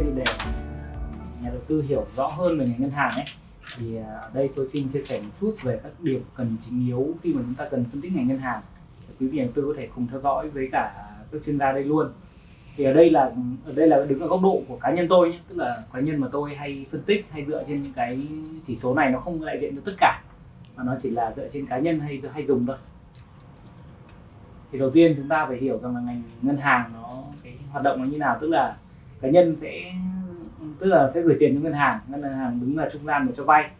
thì để nhà đầu tư hiểu rõ hơn về ngành ngân hàng ấy, thì à, ở đây tôi xin chia sẻ một chút về các điểm cần chính yếu khi mà chúng ta cần phân tích ngành ngân hàng. Để quý vị đầu tư có thể cùng theo dõi với cả các chuyên gia đây luôn. Thì ở đây là, ở đây là đứng ở góc độ của cá nhân tôi nhé, tức là cá nhân mà tôi hay phân tích hay dựa trên những cái chỉ số này nó không đại diện cho tất cả, mà nó chỉ là dựa trên cá nhân hay hay dùng thôi. Thì đầu tiên chúng ta phải hiểu rằng là ngành ngân hàng nó, cái hoạt động nó như nào, tức là cá nhân sẽ tức là sẽ gửi tiền cho ngân hàng ngân hàng đứng là trung gian để cho vay.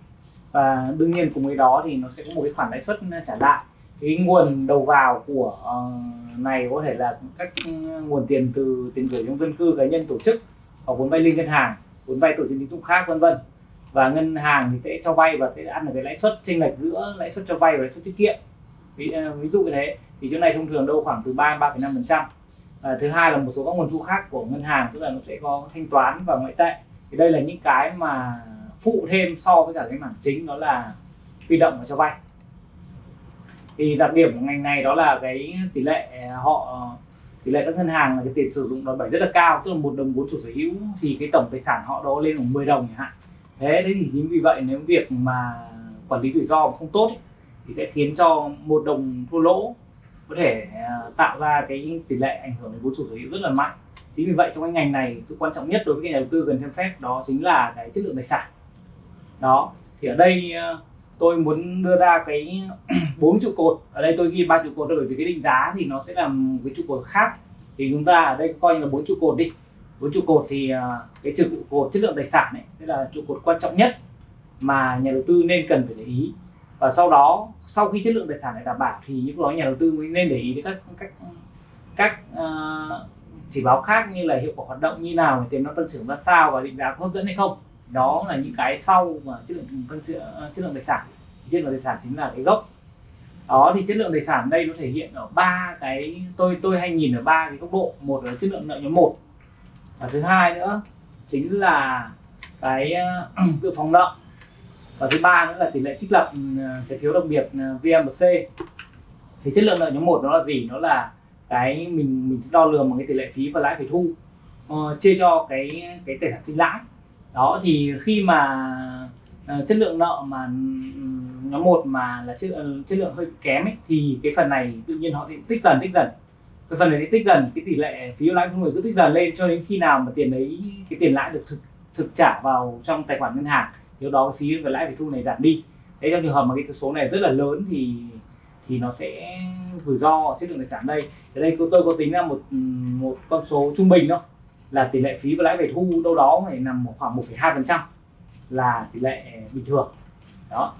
Và đương nhiên cùng với đó thì nó sẽ có một cái khoản lãi suất trả lại. Cái nguồn đầu vào của uh, này có thể là các nguồn tiền từ tiền gửi trong dân cư cá nhân tổ chức hoặc vốn vay liên ngân hàng vốn vay tổ chức tín dụng khác vân vân. Và ngân hàng thì sẽ cho vay và sẽ ăn được cái lãi suất chênh lệch giữa lãi suất cho vay và lãi suất tiết kiệm. Ví, uh, ví dụ như thế thì chỗ này thông thường đâu khoảng từ 3 3,5 phần trăm à, thứ hai là một số các nguồn thu khác của ngân hàng tức là nó sẽ có thanh toán và ngoại tệ. Thì đây là những cái mà phụ thêm so với cả cái mảng chính đó là huy động và cho vay. Thì đặc điểm của ngành này đó là cái tỷ lệ à, họ tỷ lệ các ngân hàng là cái tiền sử dụng đòn bẩy rất là cao tức là một đồng vốn chủ sở hữu thì cái tổng tài sản họ đó lên khoảng 10 đồng chẳng hạn. Thế thế thì chính vì vậy nếu việc mà quản lý rủi ro không tốt ấy, thì sẽ khiến cho một đồng thua lỗ có thể à, tạo ra cái tỷ lệ ảnh hưởng đến vốn chủ sở hữu rất là mạnh. Chính vì vậy trong cái ngành này sự quan trọng nhất đối với nhà đầu tư cần xem xét đó chính là cái chất lượng tài sản. Đó, thì ở đây à, tôi muốn đưa ra cái bốn trụ cột. Ở đây tôi ghi ba trụ cột bởi vì cái định giá thì nó sẽ là một cái trụ cột khác. Thì chúng ta ở đây coi như là bốn trụ cột đi. Bốn trụ cột thì à, cái trụ cột chất lượng tài sản này sẽ là trụ cột quan trọng nhất mà nhà đầu tư nên cần phải để ý và sau đó sau khi chất lượng tài sản này đảm bảo thì những đó nhà đầu tư mới nên để ý đến các các các uh, chỉ báo khác như là hiệu quả hoạt động như nào tiền nó tăng trưởng ra sao và định giá có hấp dẫn hay không. Đó là những cái sau mà chất lượng tăng trưởng ờ, chất lượng tài sản. Chất lượng tài sản chính là cái gốc. Đó thì chất lượng tài sản đây nó thể hiện ở ba cái tôi tôi hay nhìn ở ba cái góc độ. Một là chất lượng nợ nhóm một. Và thứ hai nữa chính là cái ờ, dự phòng nợ và thứ ba nữa là tỷ lệ trích lập ừ, trái phiếu đặc biệt ừ, VMC thì chất lượng nợ nhóm một nó là gì? Nó là cái mình mình đo lường bằng cái tỷ lệ phí và lãi phải thu uh, chia cho cái cái tài sản sinh lãi. Đó thì khi mà uh, chất lượng nợ mà ừ, nhóm một mà là chất, uh, chất lượng hơi kém ấy, thì cái phần này tự nhiên họ sẽ tích dần tích dần. Cái phần này tích dần cái tỷ lệ phí lãi của người cứ tích dần lên cho đến khi nào mà tiền đấy cái tiền lãi được thực thực trả vào trong tài khoản ngân hàng nếu đó cái phí và lãi phải thu này giảm đi. Thế trong trường hợp mà cái số này rất là lớn thì thì nó sẽ rủi ro chất lượng tài sản đây. Ở đây tôi có tính ra một một con số trung bình thôi là tỷ lệ phí và lãi phải thu đâu đó phải nằm khoảng 1,2 phần trăm là tỷ lệ bình thường. Đó.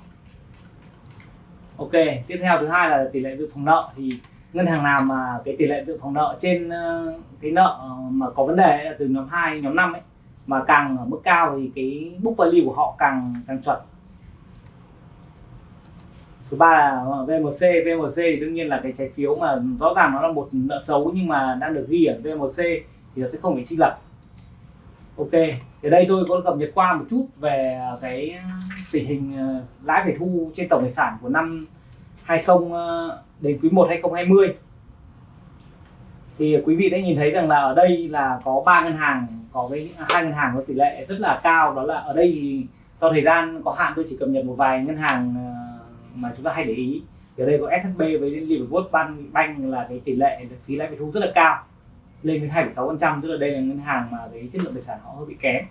Ok tiếp theo thứ hai là tỷ lệ dự phòng nợ. Thì ngân hàng nào mà cái tỷ lệ dự phòng nợ trên ờ, cái nợ mà có vấn đề là từ nhóm 2 nhóm 5 ấy mà càng ở mức cao thì cái book value của họ càng càng chuẩn. Thứ ba là ờ, VMC VMC thì đương nhiên là cái trái phiếu mà rõ ràng nó là một nợ xấu nhưng mà đang được ghi ở VMC thì nó sẽ không bị trích lập. Ok, thì đây tôi có cập nhật qua một chút về ờ, cái ờ, tình hình lãi phải thu trên tổng tài sản của năm 20 đến quý 1 2020 thì quý vị đã nhìn thấy rằng là ở đây là có ba ngân hàng có cái hai ngân hàng có tỷ lệ rất là cao đó là ở đây thì do thời gian có hạn tôi chỉ cập nhật một vài ngân hàng ờ, mà chúng ta hay để ý. Thì ở đây có SHB với Liverpool Bank, Bank là cái tỷ lệ phí lãi phải thu rất là cao lên đến 2,6% tức là đây là ngân hàng mà cái chất lượng tài sản họ hơi bị kém.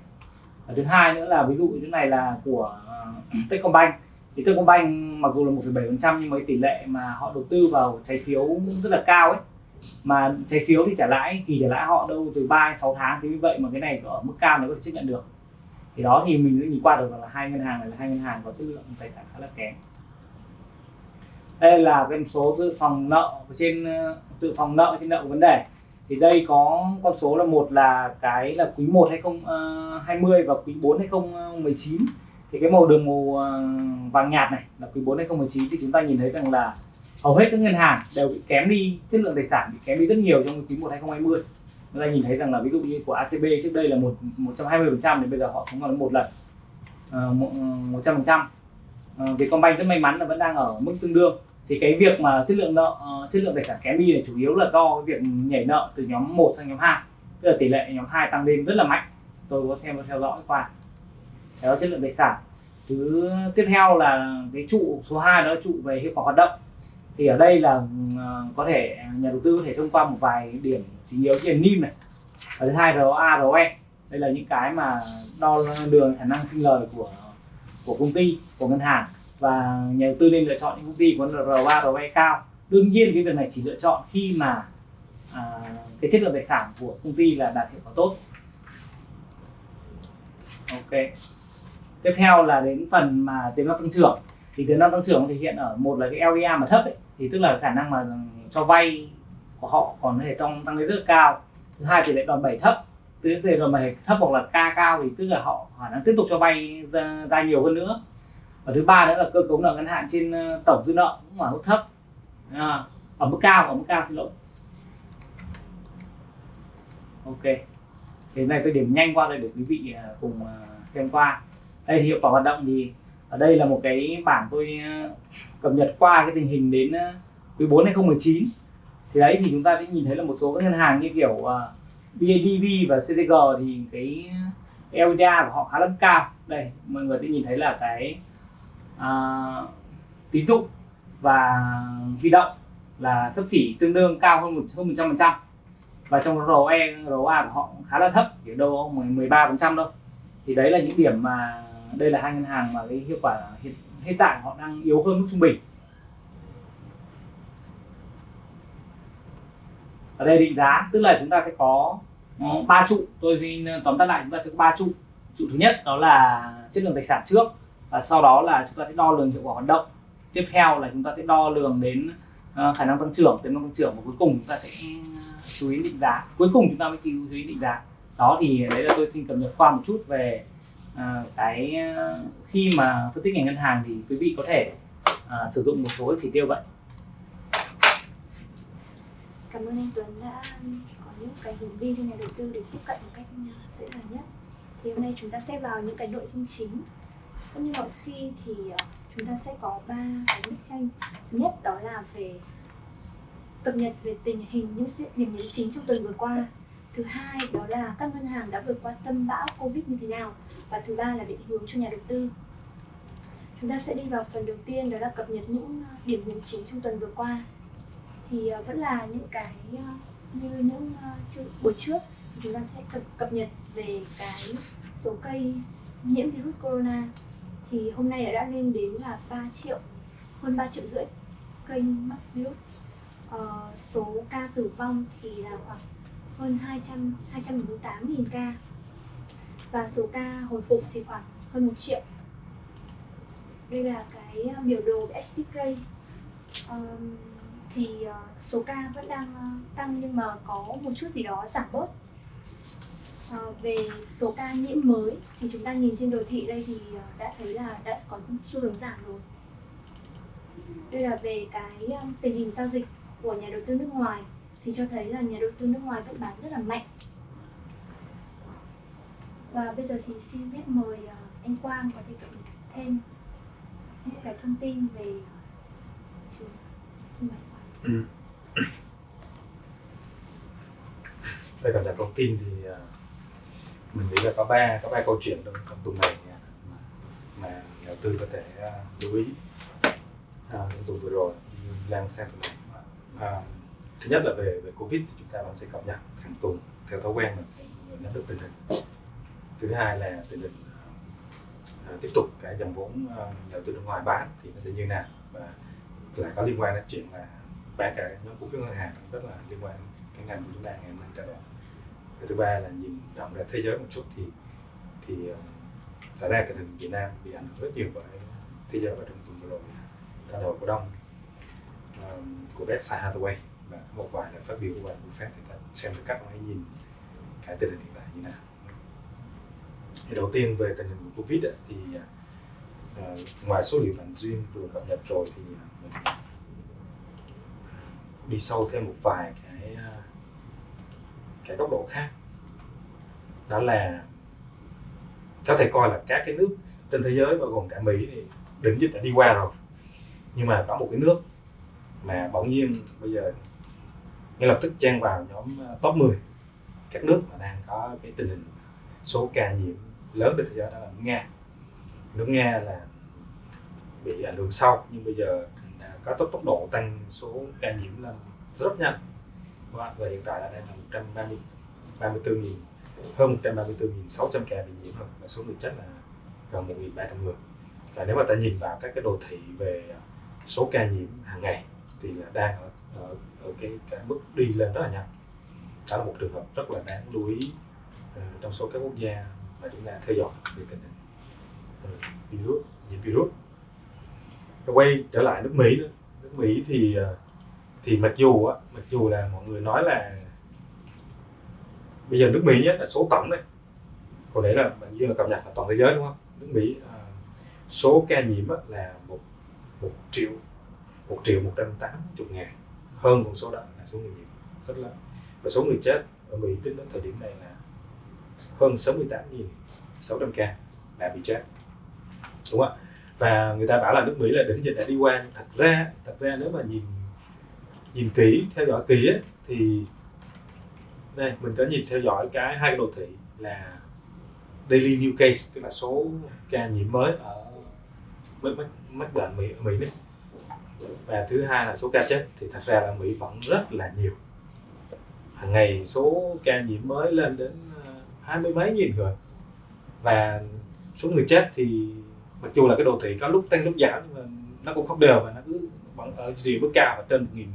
Và thứ hai nữa là ví dụ như này là của ờ, Techcombank. Thì Techcombank mặc dù là 1,7% nhưng mà cái tỷ lệ mà họ đầu tư vào trái phiếu rất là cao ấy mà trái phiếu thì trả lãi, thì trả lãi họ đâu từ 3 đến 6 tháng, thì như vậy mà cái này ở mức cao nó có thể chấp nhận được. Thì đó thì mình nhìn qua được là hai ngân hàng này là hai ngân hàng có chất lượng, tài sản khá là kém. Đây là cái số dự phòng nợ trên ờ, dự phòng nợ trên nợ vấn đề. Thì đây có con số là một là cái là quý 1 2020 ờ, và quý 4 2019 ờ, thì cái màu đường màu vàng nhạt này là quý 4 2019 thì chúng ta nhìn thấy rằng là hầu hết các ngân hàng đều bị kém đi, chất lượng tài sản bị kém đi rất nhiều trong quý 1 2020 chúng ta nhìn thấy rằng là ví dụ như của ACB trước đây là một 120 phần trăm thì bây giờ họ cũng còn một lần. Ờ, ờ, một trăm phần trăm. Ờ, Vietcombank rất may mắn là vẫn đang ở mức tương đương. Thì cái việc mà chất lượng nợ chất lượng tài sản kém đi là chủ yếu là do cái việc nhảy nợ từ nhóm 1 sang nhóm 2 tức là tỷ lệ nhóm 2 tăng lên rất là mạnh. Tôi có theo theo dõi qua. Đó, chất lượng tài sản. Thứ tiếp theo là cái trụ số 2 đó là trụ về hiệu quả hoạt động thì ở đây là ờ, có thể nhà đầu tư có thể thông qua một vài điểm chính yếu như là NIM này. Và thứ hai ROA ROE đây là những cái mà đo đường khả năng sinh lời của của công ty của ngân hàng. Và nhà đầu tư nên lựa chọn những công ty có ROA ROE cao. Đương nhiên cái việc này chỉ lựa chọn khi mà à, cái chất lượng tài sản của công ty là đạt hiệu quả tốt. Ok. Tiếp theo là đến phần mà tiềm năng tăng trưởng thì tiềm năng tăng trưởng thể hiện ở một là cái LDR mà thấp ấy, thì tức là khả năng mà cho vay của họ còn có thể tăng tăng lên rất là cao. Thứ hai thì lệ đòn bẩy thấp. Thứ tỷ đòn bẩy thấp hoặc là ca cao thì tức là họ khả năng tiếp tục cho vay ra, ra nhiều hơn nữa. Và thứ ba nữa là cơ cấu nợ ngân hạn trên ờ, tổng dư nợ cũng ở mức thấp. À, ở mức cao ở mức cao xin lỗi. Ok. Thế này tôi điểm nhanh qua đây để quý vị ờ, cùng ờ, xem qua. Đây thì hiệu quả hoạt động thì ở đây là một cái bảng tôi ờ, cập nhật qua cái tình hình đến ờ, quý 4 2019 thì đấy thì chúng ta sẽ nhìn thấy là một số các ngân hàng như kiểu ờ, uh, BIDV và CTG thì cái LDA của họ khá là cao. Đây mọi người sẽ nhìn thấy là cái uh, tín dụng và huy động là thấp chỉ tương đương cao hơn một hơn một trăm phần trăm. Và trong ROE ROA của họ khá là thấp chỉ đâu 13 phần trăm thôi. Thì đấy là những điểm mà đây là hai ngân hàng mà cái hiệu quả hiện, hiện tại họ đang yếu hơn mức trung bình. Ở đây định giá tức là chúng ta sẽ có ba trụ. Tôi xin tóm tắt lại chúng ta sẽ có ba trụ. Trụ thứ nhất đó là chất lượng tài sản trước và sau đó là chúng ta sẽ đo lường hiệu quả hoạt động. Tiếp theo là chúng ta sẽ đo lường đến uh, khả năng tăng trưởng tiềm năng tăng trưởng và cuối cùng chúng ta sẽ chú ý định giá. Cuối cùng chúng ta mới chú ý định giá. Đó thì đấy là tôi xin cập nhật qua một chút về à, cái ờ, khi mà phân tích ngành ngân hàng thì quý vị có thể à, sử dụng một số chỉ tiêu vậy. Cảm ơn anh Tuấn đã có những cái hướng đi cho nhà đầu tư để tiếp cận một cách dễ dàng nhất. Thì hôm nay chúng ta sẽ vào những cái nội dung chính. Cũng như mọi khi thì chúng ta sẽ có ba cái bức tranh. Thứ nhất đó là về cập nhật về tình hình những diễn biến chính trong tuần vừa qua thứ hai đó là các ngân hàng đã vượt qua tâm bão covid như thế nào? Và thứ ba là định hướng cho nhà đầu tư. Chúng ta sẽ đi vào phần đầu tiên đó là cập nhật những ờ, điểm nhấn chính trong tuần vừa qua. Thì ờ, vẫn là những cái ờ, như những buổi trước. Chúng ta sẽ cập, cập nhật về cái số cây nhiễm virus corona. Thì hôm nay đã, đã lên đến là 3 triệu hơn 3 triệu rưỡi cây mắc virus. Ờ, số ca tử vong thì là khoảng hơn 200 248 nghìn ca. Và số ca hồi phục thì khoảng hơn 1 triệu. Đây là cái ờ, biểu đồ về SPK um, thì uh, số ca vẫn đang uh, tăng nhưng mà có một chút gì đó giảm bớt. Uh, về số ca nhiễm mới thì chúng ta nhìn trên đồ thị đây thì uh, đã thấy là đã có xu hướng giảm rồi. Đây là về cái tình hình giao dịch của nhà đầu tư nước ngoài thì cho thấy là nhà đầu tư nước ngoài vẫn bán rất là mạnh và bây giờ thì xin phép mời à, anh Quang có thể cập nhật thêm những cái thông tin về trường trưng bày ừ. đây cập nhật thông tin thì à, mình nghĩ là có ba có ba câu chuyện trong, trong tuần này mà, nhà đầu tư có thể à, lưu ý à, trong tuần vừa rồi lan sang tuần này à, thứ nhất là về về covid thì chúng ta vẫn sẽ cập nhật hàng tuần theo thói quen mình, nắm được tình hình thứ hai là tình hình uh, tiếp tục cái dòng vốn uh, đầu tư nước ngoài bán thì nó sẽ như nào và lại có liên quan đến chuyện là bán cả nhóm cổ phiếu ngân hàng rất là liên quan cái ngành của chúng ta ngày hôm nay trao đổi. Thứ ba là nhìn rộng ra thế giới một chút thì thì à, thật ra tình hình Việt Nam bị ảnh hưởng rất nhiều bởi thế giới và trong tuần vừa rồi. Trao đổi cổ đông à, của Berkshire Hathaway và một vài là phát biểu của bạn Buffett thì ta xem được cách ông ấy nhìn cái tình hình hiện tại như nào. Thì đầu tiên về tình hình của Covid ấy, thì uh, ngoài số liệu bạn duyên vừa cập nhật rồi thì à, mình đi sâu thêm một vài cái cái góc độ khác. Đó là có thể coi là các cái nước trên thế giới bao gồm cả Mỹ thì đỉnh dịch đã đi qua rồi. Nhưng mà có một cái nước mà bỗng nhiên bây giờ ngay lập tức chen vào nhóm ờ, top 10 các nước mà đang có cái tình hình số ca nhiễm lớn trên thế giới đó là Nga. Nước Nga là bị ảnh hưởng sau nhưng bây giờ có tốc tốc độ tăng số ca nhiễm lên rất nhanh. Và, và hiện tại là đang là 130 34 hơn 134.600 ca bị nhiễm rồi. Và số người chết là gần 1.300 người. Và nếu mà ta nhìn vào các cái đồ thị về số ca nhiễm hàng ngày thì là đang ở, ở, ở cái, cái bước đi lên rất là nhanh. Đó là một trường hợp rất là đáng lưu ý uh, trong số các quốc gia mà chúng ta theo dõi về tình hình. Uh, virus nhiễm virus. Quay trở lại nước Mỹ nữa. Nước Mỹ thì thì mặc dù á mặc dù là mọi người nói là bây giờ nước Mỹ á, là số tổng này hồi đấy là bạn như là cập nhật là toàn thế giới đúng không? Nước Mỹ à, số ca nhiễm á, là một một triệu một triệu một trăm tám chục ngàn hơn con số đó là số người nhiễm rất lớn. Và số người chết ở Mỹ tính đến thời điểm này là hơn 68.600 ca đã bị chết. Đúng không ạ? Và người ta bảo là nước Mỹ là đỉnh dịch đã đi qua thật ra thật ra nếu mà nhìn nhìn kỹ theo dõi kỹ ấy, thì đây mình có nhìn theo dõi cái hai cái đồ thị là daily new case tức là số ca nhiễm mới ở mắc mắc bệnh Mỹ ở Mỹ này và thứ hai là số ca chết thì thật ra là Mỹ vẫn rất là nhiều. Hàng ngày số ca nhiễm mới lên đến ờ, hai mươi mấy nghìn người. Và số người chết thì mặc dù là cái đồ thị có lúc tăng lúc giảm nhưng mà nó cũng không đều và nó cứ vẫn ở chỉ mức cao và trên một nghìn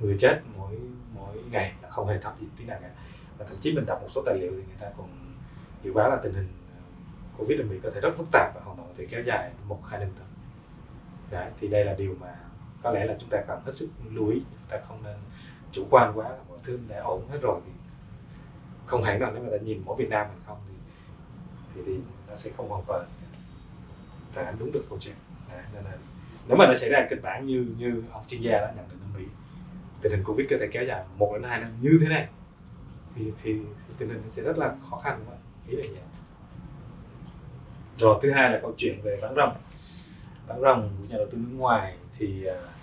người chết mỗi mỗi ngày là không hề thấp gì tí nào cả. Và thậm chí mình đọc một số tài liệu thì người ta còn dự báo là tình hình ờ, covid ở mỹ có thể rất phức tạp và hoàn toàn có thể kéo dài một hai năm tới. Đấy, thì đây là điều mà có lẽ là chúng ta cần hết sức lưu ý chúng ta không nên chủ quan quá mọi thứ đã ổn hết rồi thì không hẳn là nếu mà ta nhìn mỗi Việt Nam mình không thì thì, thì nó sẽ không hoàn toàn phản ánh đúng được câu chuyện. À, nên là nếu mà nó xảy ra kịch bản như như ông chuyên gia đã nhận định ở Mỹ tình hình covid có thể kéo dài một đến hai năm như thế này thì, thì, thì tình hình sẽ rất là khó khăn đúng không ý là vậy. Rồi thứ hai là câu chuyện về bán rồng bán rồng của nhà đầu tư nước ngoài thì uh,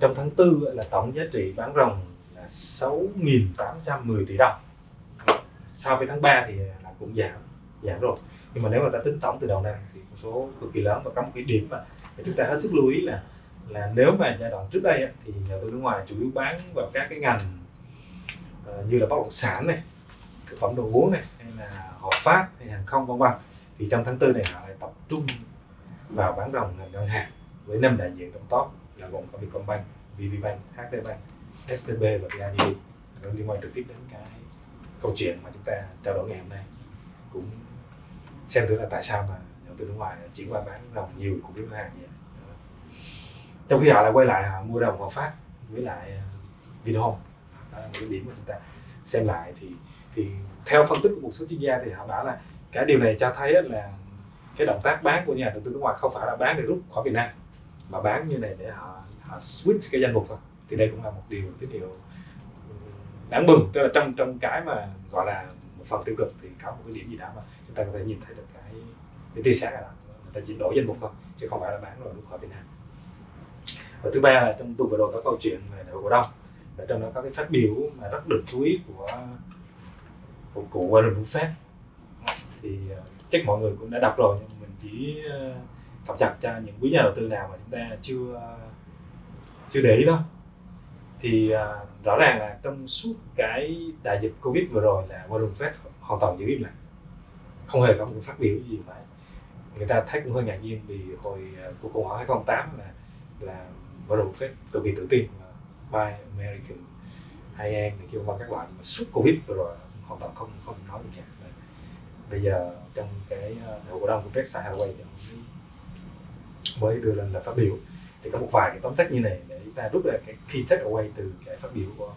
trong tháng tư là tổng giá trị bán rồng là 6.810 tỷ đồng. So với tháng 3 thì là cũng giảm giảm rồi. Nhưng mà nếu mà ta tính tổng từ đầu năm thì một số cực kỳ lớn và có một cái điểm mà chúng ta hết sức lưu ý là là nếu mà giai đoạn trước đây thì nhà đầu tư nước ngoài chủ yếu bán vào các cái ngành ờ, như là bất động sản này, thực phẩm đồ uống này, hay là hợp phát, hay hàng không, vân vân. Thì trong tháng tư này họ lại tập trung vào bán rồng ngành ngân hàng với năm đại diện trong top là gồm có Vietcombank, VPBank, HDBank, STB và BIDV liên quan trực tiếp đến cái câu chuyện mà chúng ta trao đổi ngày hôm nay. Cũng xem thử là tại sao mà nhà đầu tư nước ngoài chuyển qua bán đồng nhiều cổ phiếu ngân hàng vậy. Trong khi họ lại quay lại họ mua rồng Hòa Phát với lại ờ, Vinhome. Đó là một cái điểm mà chúng ta xem lại. Thì thì theo phân tích của một số chuyên gia thì họ bảo là cái điều này cho thấy là cái động tác bán của nhà đầu tư nước ngoài không phải là bán để rút khỏi Việt Nam mà bán như này để họ họ switch cái danh mục thôi. Thì đây cũng là một điều tín hiệu đáng mừng. Tức là trong trong cái mà gọi là một phần tiêu cực thì có một cái điểm gì đó mà chúng ta có thể nhìn thấy được cái cái tia sáng là người ta chỉ đổi danh mục thôi chứ không phải là bán rồi rút khỏi Việt Nam. Và thứ ba là trong tuần vừa rồi có câu chuyện về đại hội cổ đông. Và trong đó có cái phát biểu mà rất được chú ý của của cụ Warren Buffett. Thì ờ, chắc mọi người cũng đã đọc rồi nhưng mình chỉ uh, cập nhật cho những quý nhà đầu tư nào mà chúng ta chưa chưa để ý đó thì uh, rõ ràng là trong suốt cái đại dịch covid vừa rồi là Warren Buffett hoàn toàn giữ im lặng. Không hề có một phát biểu gì phải. Người ta thấy cũng hơi ngạc nhiên vì hồi uh, cuộc khủng hoảng 2008 là là Warren Buffett cực kỳ tự tin mà buy American hay em thì kêu qua các loại mà suốt Covid vừa rồi hoàn toàn không không nói gì cả bây giờ trong cái ờ, hội cổ đông của Berkshire Hathaway thì mới đưa lên là phát biểu. Thì có một vài cái tóm tắt như này để chúng ta rút ra cái key takeaway từ cái phát biểu của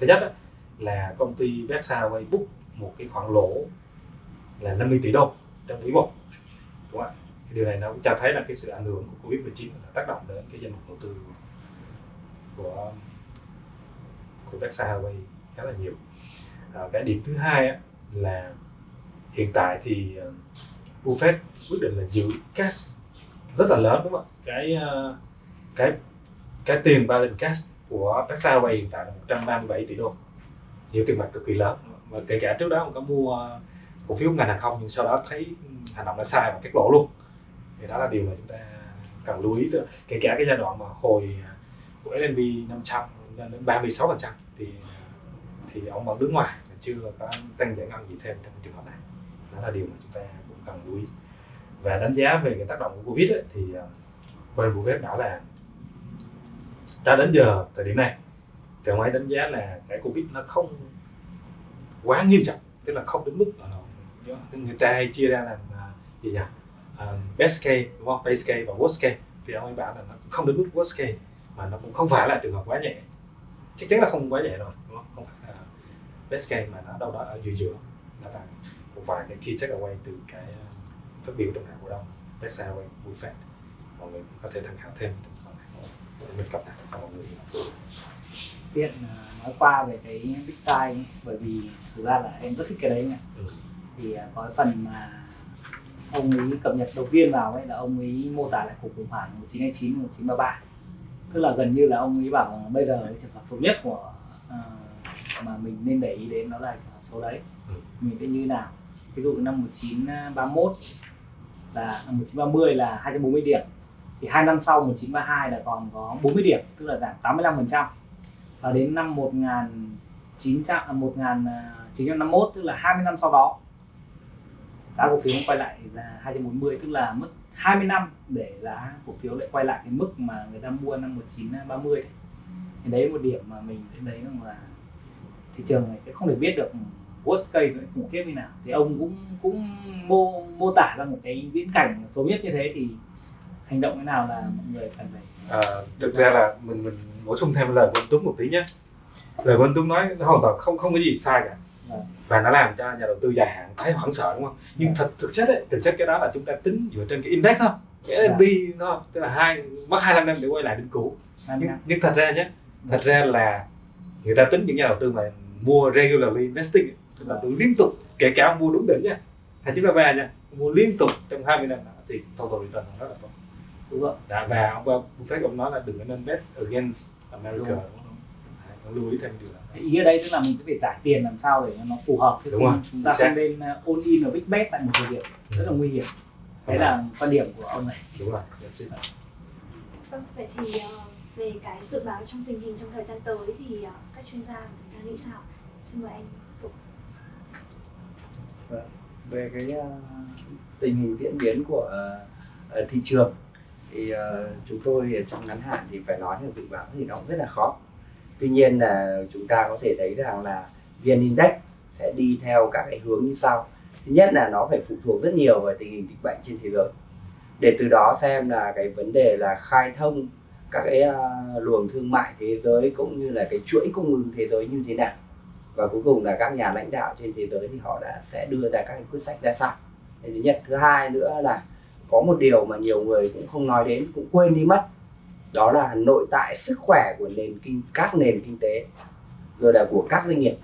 thứ nhất đó, là công ty Berkshire Hathaway book một cái khoản lỗ là 50 tỷ đô trong quý một. Đúng không ạ? Điều này nó cũng cho thấy là cái sự ảnh hưởng của covid 19 là tác động đến cái danh mục đầu tư của của Berkshire Hathaway khá là nhiều. À, cái điểm thứ hai á, là hiện tại thì à, Buffett quyết định là giữ cash rất là lớn đúng không ạ? Cái uh, cái cái tiền balance cash của Berkshire Hathaway hiện tại là 137 tỷ đô. Nhiều tiền mặt cực kỳ lớn. Và kể cả trước đó ông có mua cổ phiếu ngành hàng không nhưng sau đó thấy hành động đã sai và cắt lỗ luôn. Thì đó là điều mà chúng ta cần lưu ý. Kể cả cái giai đoạn mà hồi của S&P 500 lên đến 36 phần trăm thì thì ông vẫn đứng ngoài chưa có tăng giải ngân gì thêm trong trường hợp này. Đó là điều mà chúng ta cũng cần lưu ý và đánh giá về cái tác động của covid ấy, thì ờ, quay bộ Buffett bảo là ta đến giờ thời điểm này. Thì ông ấy đánh giá là cái covid nó không quá nghiêm trọng tức là không đến mức người ta hay chia ra làm ờ, gì nhỉ? Uh, best case đúng không? Base case và worst case. Thì ông ấy bảo là nó không đến mức worst case mà nó cũng không phải là trường hợp quá nhẹ. Chắc chắn là không quá nhẹ rồi đúng không? Không phải là best case mà nó đâu đó ở giữa giữa. Nó là một vài cái key takeaway từ cái phát biểu trong ngày cổ đông Tesla Way Buffett mọi người có thể tham khảo thêm mình cập nhật cho mọi người tiện nói qua về cái big size bởi vì thực ra là em rất thích cái đấy nha ừ. thì có cái phần mà ông ấy cập nhật đầu tiên vào ấy là ông ấy mô tả lại cuộc khủng hoảng 1929 1933 tức là gần như là ông ấy bảo bây giờ cái trường hợp xấu nhất của uh, mà mình nên để ý đến đó là trường hợp số đấy. Ừ. mình sẽ như nào? Ví dụ năm 1931 là 1930 là 240 điểm. Thì hai năm sau 1932 là còn có 40 điểm, tức là giảm 85 phần trăm. Và đến năm 1900 1951 à, tức là 20 năm sau đó, giá cổ phiếu quay lại là 240 tức là mất 20 năm để giá cổ phiếu lại quay lại cái mức mà người ta mua năm 1930 thì đấy một điểm mà mình thấy đấy là thị trường này sẽ không thể biết được worst case nó khủng khiếp như nào. Thì ông cũng cũng mô mô tả ra một cái viễn cảnh xấu nhất như thế thì hành động thế nào là mọi người cần phải à, thực ra là mình mình bổ sung thêm lời của anh Tuấn một tí nhé. Lời của anh Tuấn nói nó hoàn toàn không không có gì sai cả. À. và nó làm cho nhà đầu tư dài hạn thấy hoảng sợ đúng không? Nhưng à. thật thực chất ấy, thực chất cái đó là chúng ta tính dựa trên cái index thôi. Cái S&P thôi tức là hai mất 25 năm để quay lại đỉnh cũ. Nhưng, nhưng thật ra nhé thật ra là người ta tính những nhà đầu tư mà mua regularly investing tức là tôi liên tục kể cả ông mua đúng đỉnh nha. Hai chín ba nha. Mua liên tục trong 20 năm thì total return rất là tốt. Đúng không Đã, và ông Buffett ông nói là đừng nên bet against America. Đúng, đúng. lưu ý thêm điều đó. Ý ở đây tức là mình phải trả tiền làm sao để nó phù hợp đúng không chúng ta không nên uh, all in ở big bet tại một thời điểm. Rất là nguy hiểm. Đấy là quan điểm của ông này. Đúng rồi vâng vậy thì uh, về cái dự báo trong tình hình trong thời gian tới thì uh, các chuyên gia người ta nghĩ sao? Xin mời anh Vâng. về cái ờ, tình hình diễn biến của ờ, ờ, thị trường thì chúng tôi trong ngắn hạn thì phải nói là dự báo thì nó cũng rất là khó. Tuy nhiên là chúng ta có thể thấy rằng là vn index sẽ đi theo các cái hướng như sau. Thứ nhất là nó phải phụ thuộc rất nhiều vào tình hình dịch bệnh trên thế giới. Để từ đó xem là cái vấn đề là khai thông các cái uh, luồng thương mại thế giới cũng như là cái chuỗi cung ứng thế giới như thế nào và cuối cùng là các nhà lãnh đạo trên thế giới thì họ đã sẽ đưa ra các quyết sách ra sao. Thứ nhất. Thứ hai nữa là có một điều mà nhiều người cũng không nói đến cũng quên đi mất. Đó là nội tại sức khỏe của nền kinh các nền kinh tế rồi là của các doanh nghiệp.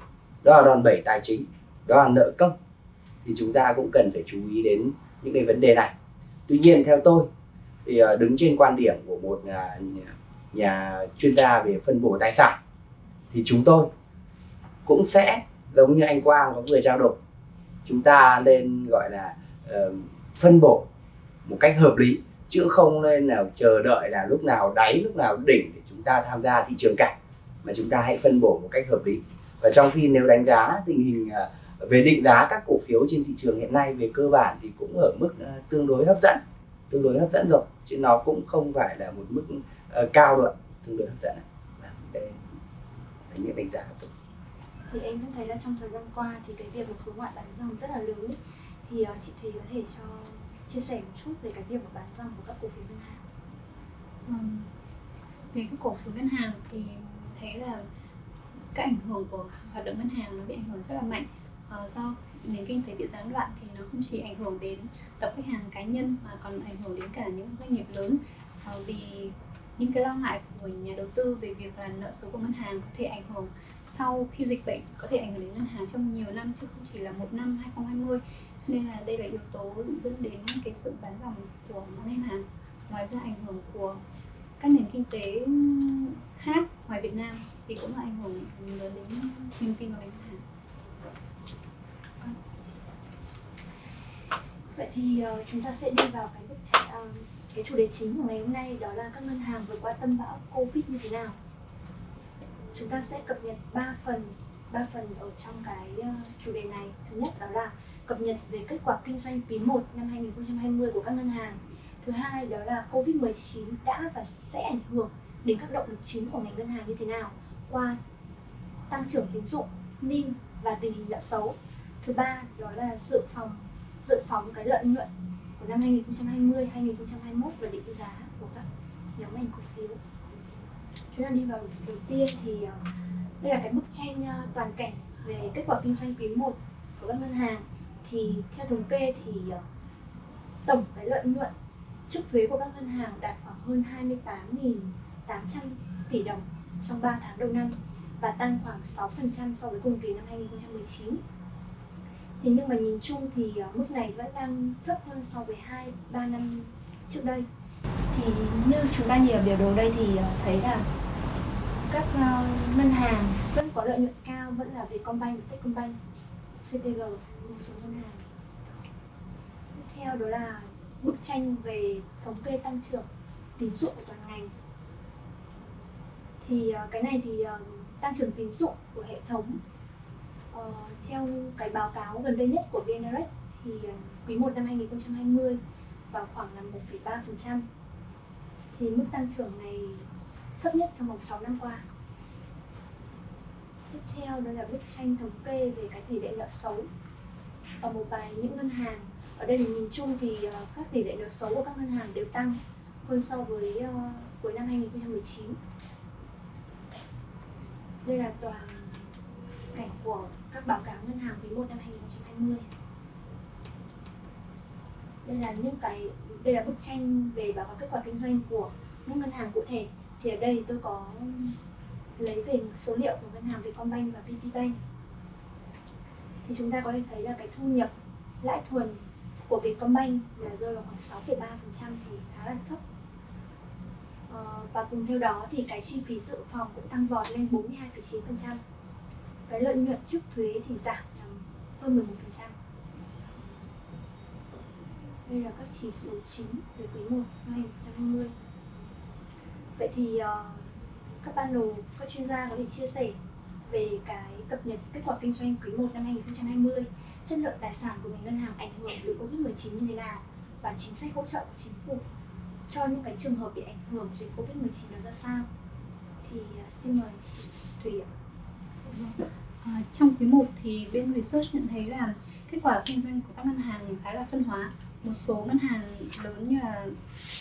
Đó là đòn bẩy tài chính đó là nợ công. Thì chúng ta cũng cần phải chú ý đến những cái vấn đề này. Tuy nhiên theo tôi thì ờ, đứng trên quan điểm của một à, nhà, nhà chuyên gia về phân bổ tài sản thì chúng tôi cũng sẽ giống như anh Quang có vừa trao đổi. Chúng ta nên gọi là uh, phân bổ một cách hợp lý chứ không nên nào chờ đợi là lúc nào đáy lúc nào đỉnh để chúng ta tham gia thị trường cả mà chúng ta hãy phân bổ một cách hợp lý. Và trong khi nếu đánh giá tình hình uh, về định giá các cổ phiếu trên thị trường hiện nay về cơ bản thì cũng ở mức uh, tương đối hấp dẫn tương đối hấp dẫn rồi chứ nó cũng không phải là một mức uh, cao rồi tương đối hấp dẫn vâng, đây là những đánh giá thì em cũng thấy là trong thời gian qua thì cái việc mà khối ngoại bán dòng rất là lớn thì uh, chị Thùy có thể cho chia sẻ một chút về cái việc mà bán dòng của các cổ phiếu ngân hàng? Ừ. về các cổ phiếu ngân hàng thì thấy là các ảnh hưởng của hoạt động ngân hàng nó bị ảnh hưởng rất là mạnh. Uh, do nền kinh tế bị gián đoạn thì nó không chỉ ảnh hưởng đến tập khách hàng cá nhân mà còn ảnh hưởng đến cả những doanh nghiệp lớn. Uh, vì những cái lo ngại của nhà đầu tư về việc là nợ xấu của ngân hàng có thể ảnh hưởng sau khi dịch bệnh có thể ảnh hưởng đến ngân hàng trong nhiều năm chứ không chỉ là một năm 2020 cho nên là đây là yếu tố dẫn đến cái sự bán dòng của ngân hàng ngoài ra ảnh hưởng của các nền kinh tế khác ngoài Việt Nam thì cũng là ảnh hưởng lớn đến niềm tin của ngân hàng. Vậy thì uh, chúng ta sẽ đi vào cái bức tranh uh, cái chủ đề chính của ngày hôm nay đó là các ngân hàng vượt qua tâm bão Covid như thế nào. Chúng ta sẽ cập nhật 3 phần, 3 phần ở trong cái ờ, chủ đề này. Thứ nhất đó là cập nhật về kết quả kinh doanh quý 1 năm 2020 của các ngân hàng. Thứ hai đó là Covid-19 đã và sẽ ảnh hưởng đến các động lực chính của ngành ngân hàng như thế nào qua tăng trưởng tín dụng, NIM và tình hình nợ xấu. Thứ ba đó là dự phòng dự phóng cái lợi nhuận của năm 2020, 2021 và định giá của các nhóm ngành cổ phiếu. Chúng ta đi vào đầu tiên thì ờ, đây là cái bức tranh ờ, toàn cảnh về kết quả kinh doanh quý 1 của các ngân hàng thì theo thống kê thì ờ, tổng cái lợi nhuận trước thuế của các ngân hàng đạt khoảng hơn 28.800 tỷ đồng trong 3 tháng đầu năm và tăng khoảng 6% so với cùng kỳ năm 2019 thì nhưng mà nhìn chung thì ờ, mức này vẫn đang thấp hơn so với hai ba năm trước đây. Thì như chúng ta nhìn ở biểu đồ đây thì ờ, thấy là các ờ, ngân hàng vẫn có lợi nhuận cao vẫn là Vietcombank, Techcombank, CTG một số ngân hàng. Tiếp theo đó là bức tranh về thống kê tăng trưởng tín dụng của toàn ngành. Thì cái này thì tăng trưởng tín dụng của hệ thống Ờ, theo cái báo cáo gần đây nhất của VNREX thì ờ, quý 1 năm 2020 vào khoảng là 1,3% thì mức tăng trưởng này thấp nhất trong vòng 6 năm qua. Tiếp theo đó là bức tranh thống kê về cái tỷ lệ nợ xấu ở một vài những ngân hàng. Ở đây thì nhìn chung thì ờ, các tỷ lệ nợ xấu của các ngân hàng đều tăng hơn so với uh, cuối năm 2019 đây là toàn cảnh của các báo cáo ngân hàng quý 1 năm 2020 đây là những cái đây là bức tranh về báo cáo kết quả kinh doanh của những ngân hàng cụ thể. Thì ở đây tôi có lấy về số liệu của ngân hàng Vietcombank và VPBank. Thì chúng ta có thể thấy là cái thu nhập lãi thuần của Vietcombank là rơi vào khoảng 6,3% thì khá là thấp. Ờ, và cùng theo đó thì cái chi phí dự phòng cũng tăng vọt lên 42,9% cái lợi nhuận trước thuế thì giảm hơn 11% đây là các chỉ số chính về quý 1 năm 2020 vậy thì uh, các panel các chuyên gia có thể chia sẻ về cái cập nhật kết quả kinh doanh quý 1 năm 2020 chất lượng tài sản của ngành ngân hàng ảnh hưởng từ Covid-19 như thế nào và chính sách hỗ trợ của chính phủ cho những cái trường hợp bị ảnh hưởng dịch Covid-19 là ra sao? Thì uh, xin mời chị Thủy ạ. À, trong quý 1 thì bên research nhận thấy là kết quả kinh doanh của các ngân hàng khá là phân hóa. Một số ngân hàng lớn như là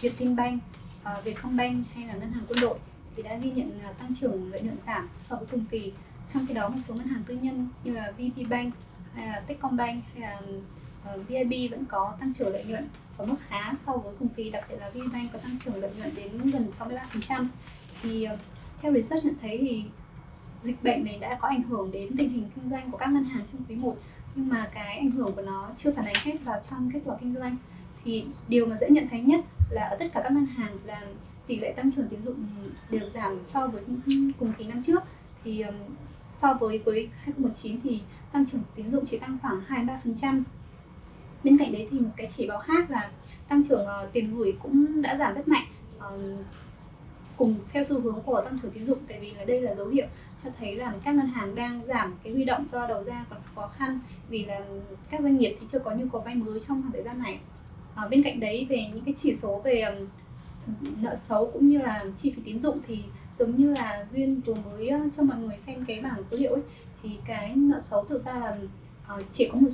Vietinbank, uh, Vietcombank hay là ngân hàng quân đội thì đã ghi nhận uh, tăng trưởng lợi nhuận giảm so với cùng kỳ. Trong khi đó một số ngân hàng tư nhân như là VPBank hay là Techcombank hay là ờ, uh, VIB vẫn có tăng trưởng lợi nhuận ở mức khá so với cùng kỳ, đặc biệt là VPBank có tăng trưởng lợi nhuận đến gần 63%. Thì uh, theo research nhận thấy thì dịch bệnh này đã có ảnh hưởng đến tình hình kinh doanh của các ngân hàng trong quý 1 nhưng mà cái ảnh hưởng của nó chưa phản ánh hết vào trong kết quả kinh doanh thì điều mà dễ nhận thấy nhất là ở tất cả các ngân hàng là tỷ lệ tăng trưởng tín dụng đều giảm so với cùng kỳ năm trước thì so với với 2019 thì tăng trưởng tín dụng chỉ tăng khoảng 2-3%. Bên cạnh đấy thì một cái chỉ báo khác là tăng trưởng uh, tiền gửi cũng đã giảm rất mạnh. Uh, cùng theo xu hướng của tăng trưởng tín dụng tại vì là đây là dấu hiệu cho thấy là các ngân hàng đang giảm cái huy động do đầu ra còn khó khăn vì là các doanh nghiệp thì chưa có nhu cầu vay mới trong khoảng thời gian này. À, bên cạnh đấy về những cái chỉ số về nợ xấu cũng như là chi phí tín dụng thì giống như là duyên vừa mới cho mọi người xem cái bảng số liệu ấy thì cái nợ xấu thực ra là ờ, chỉ có một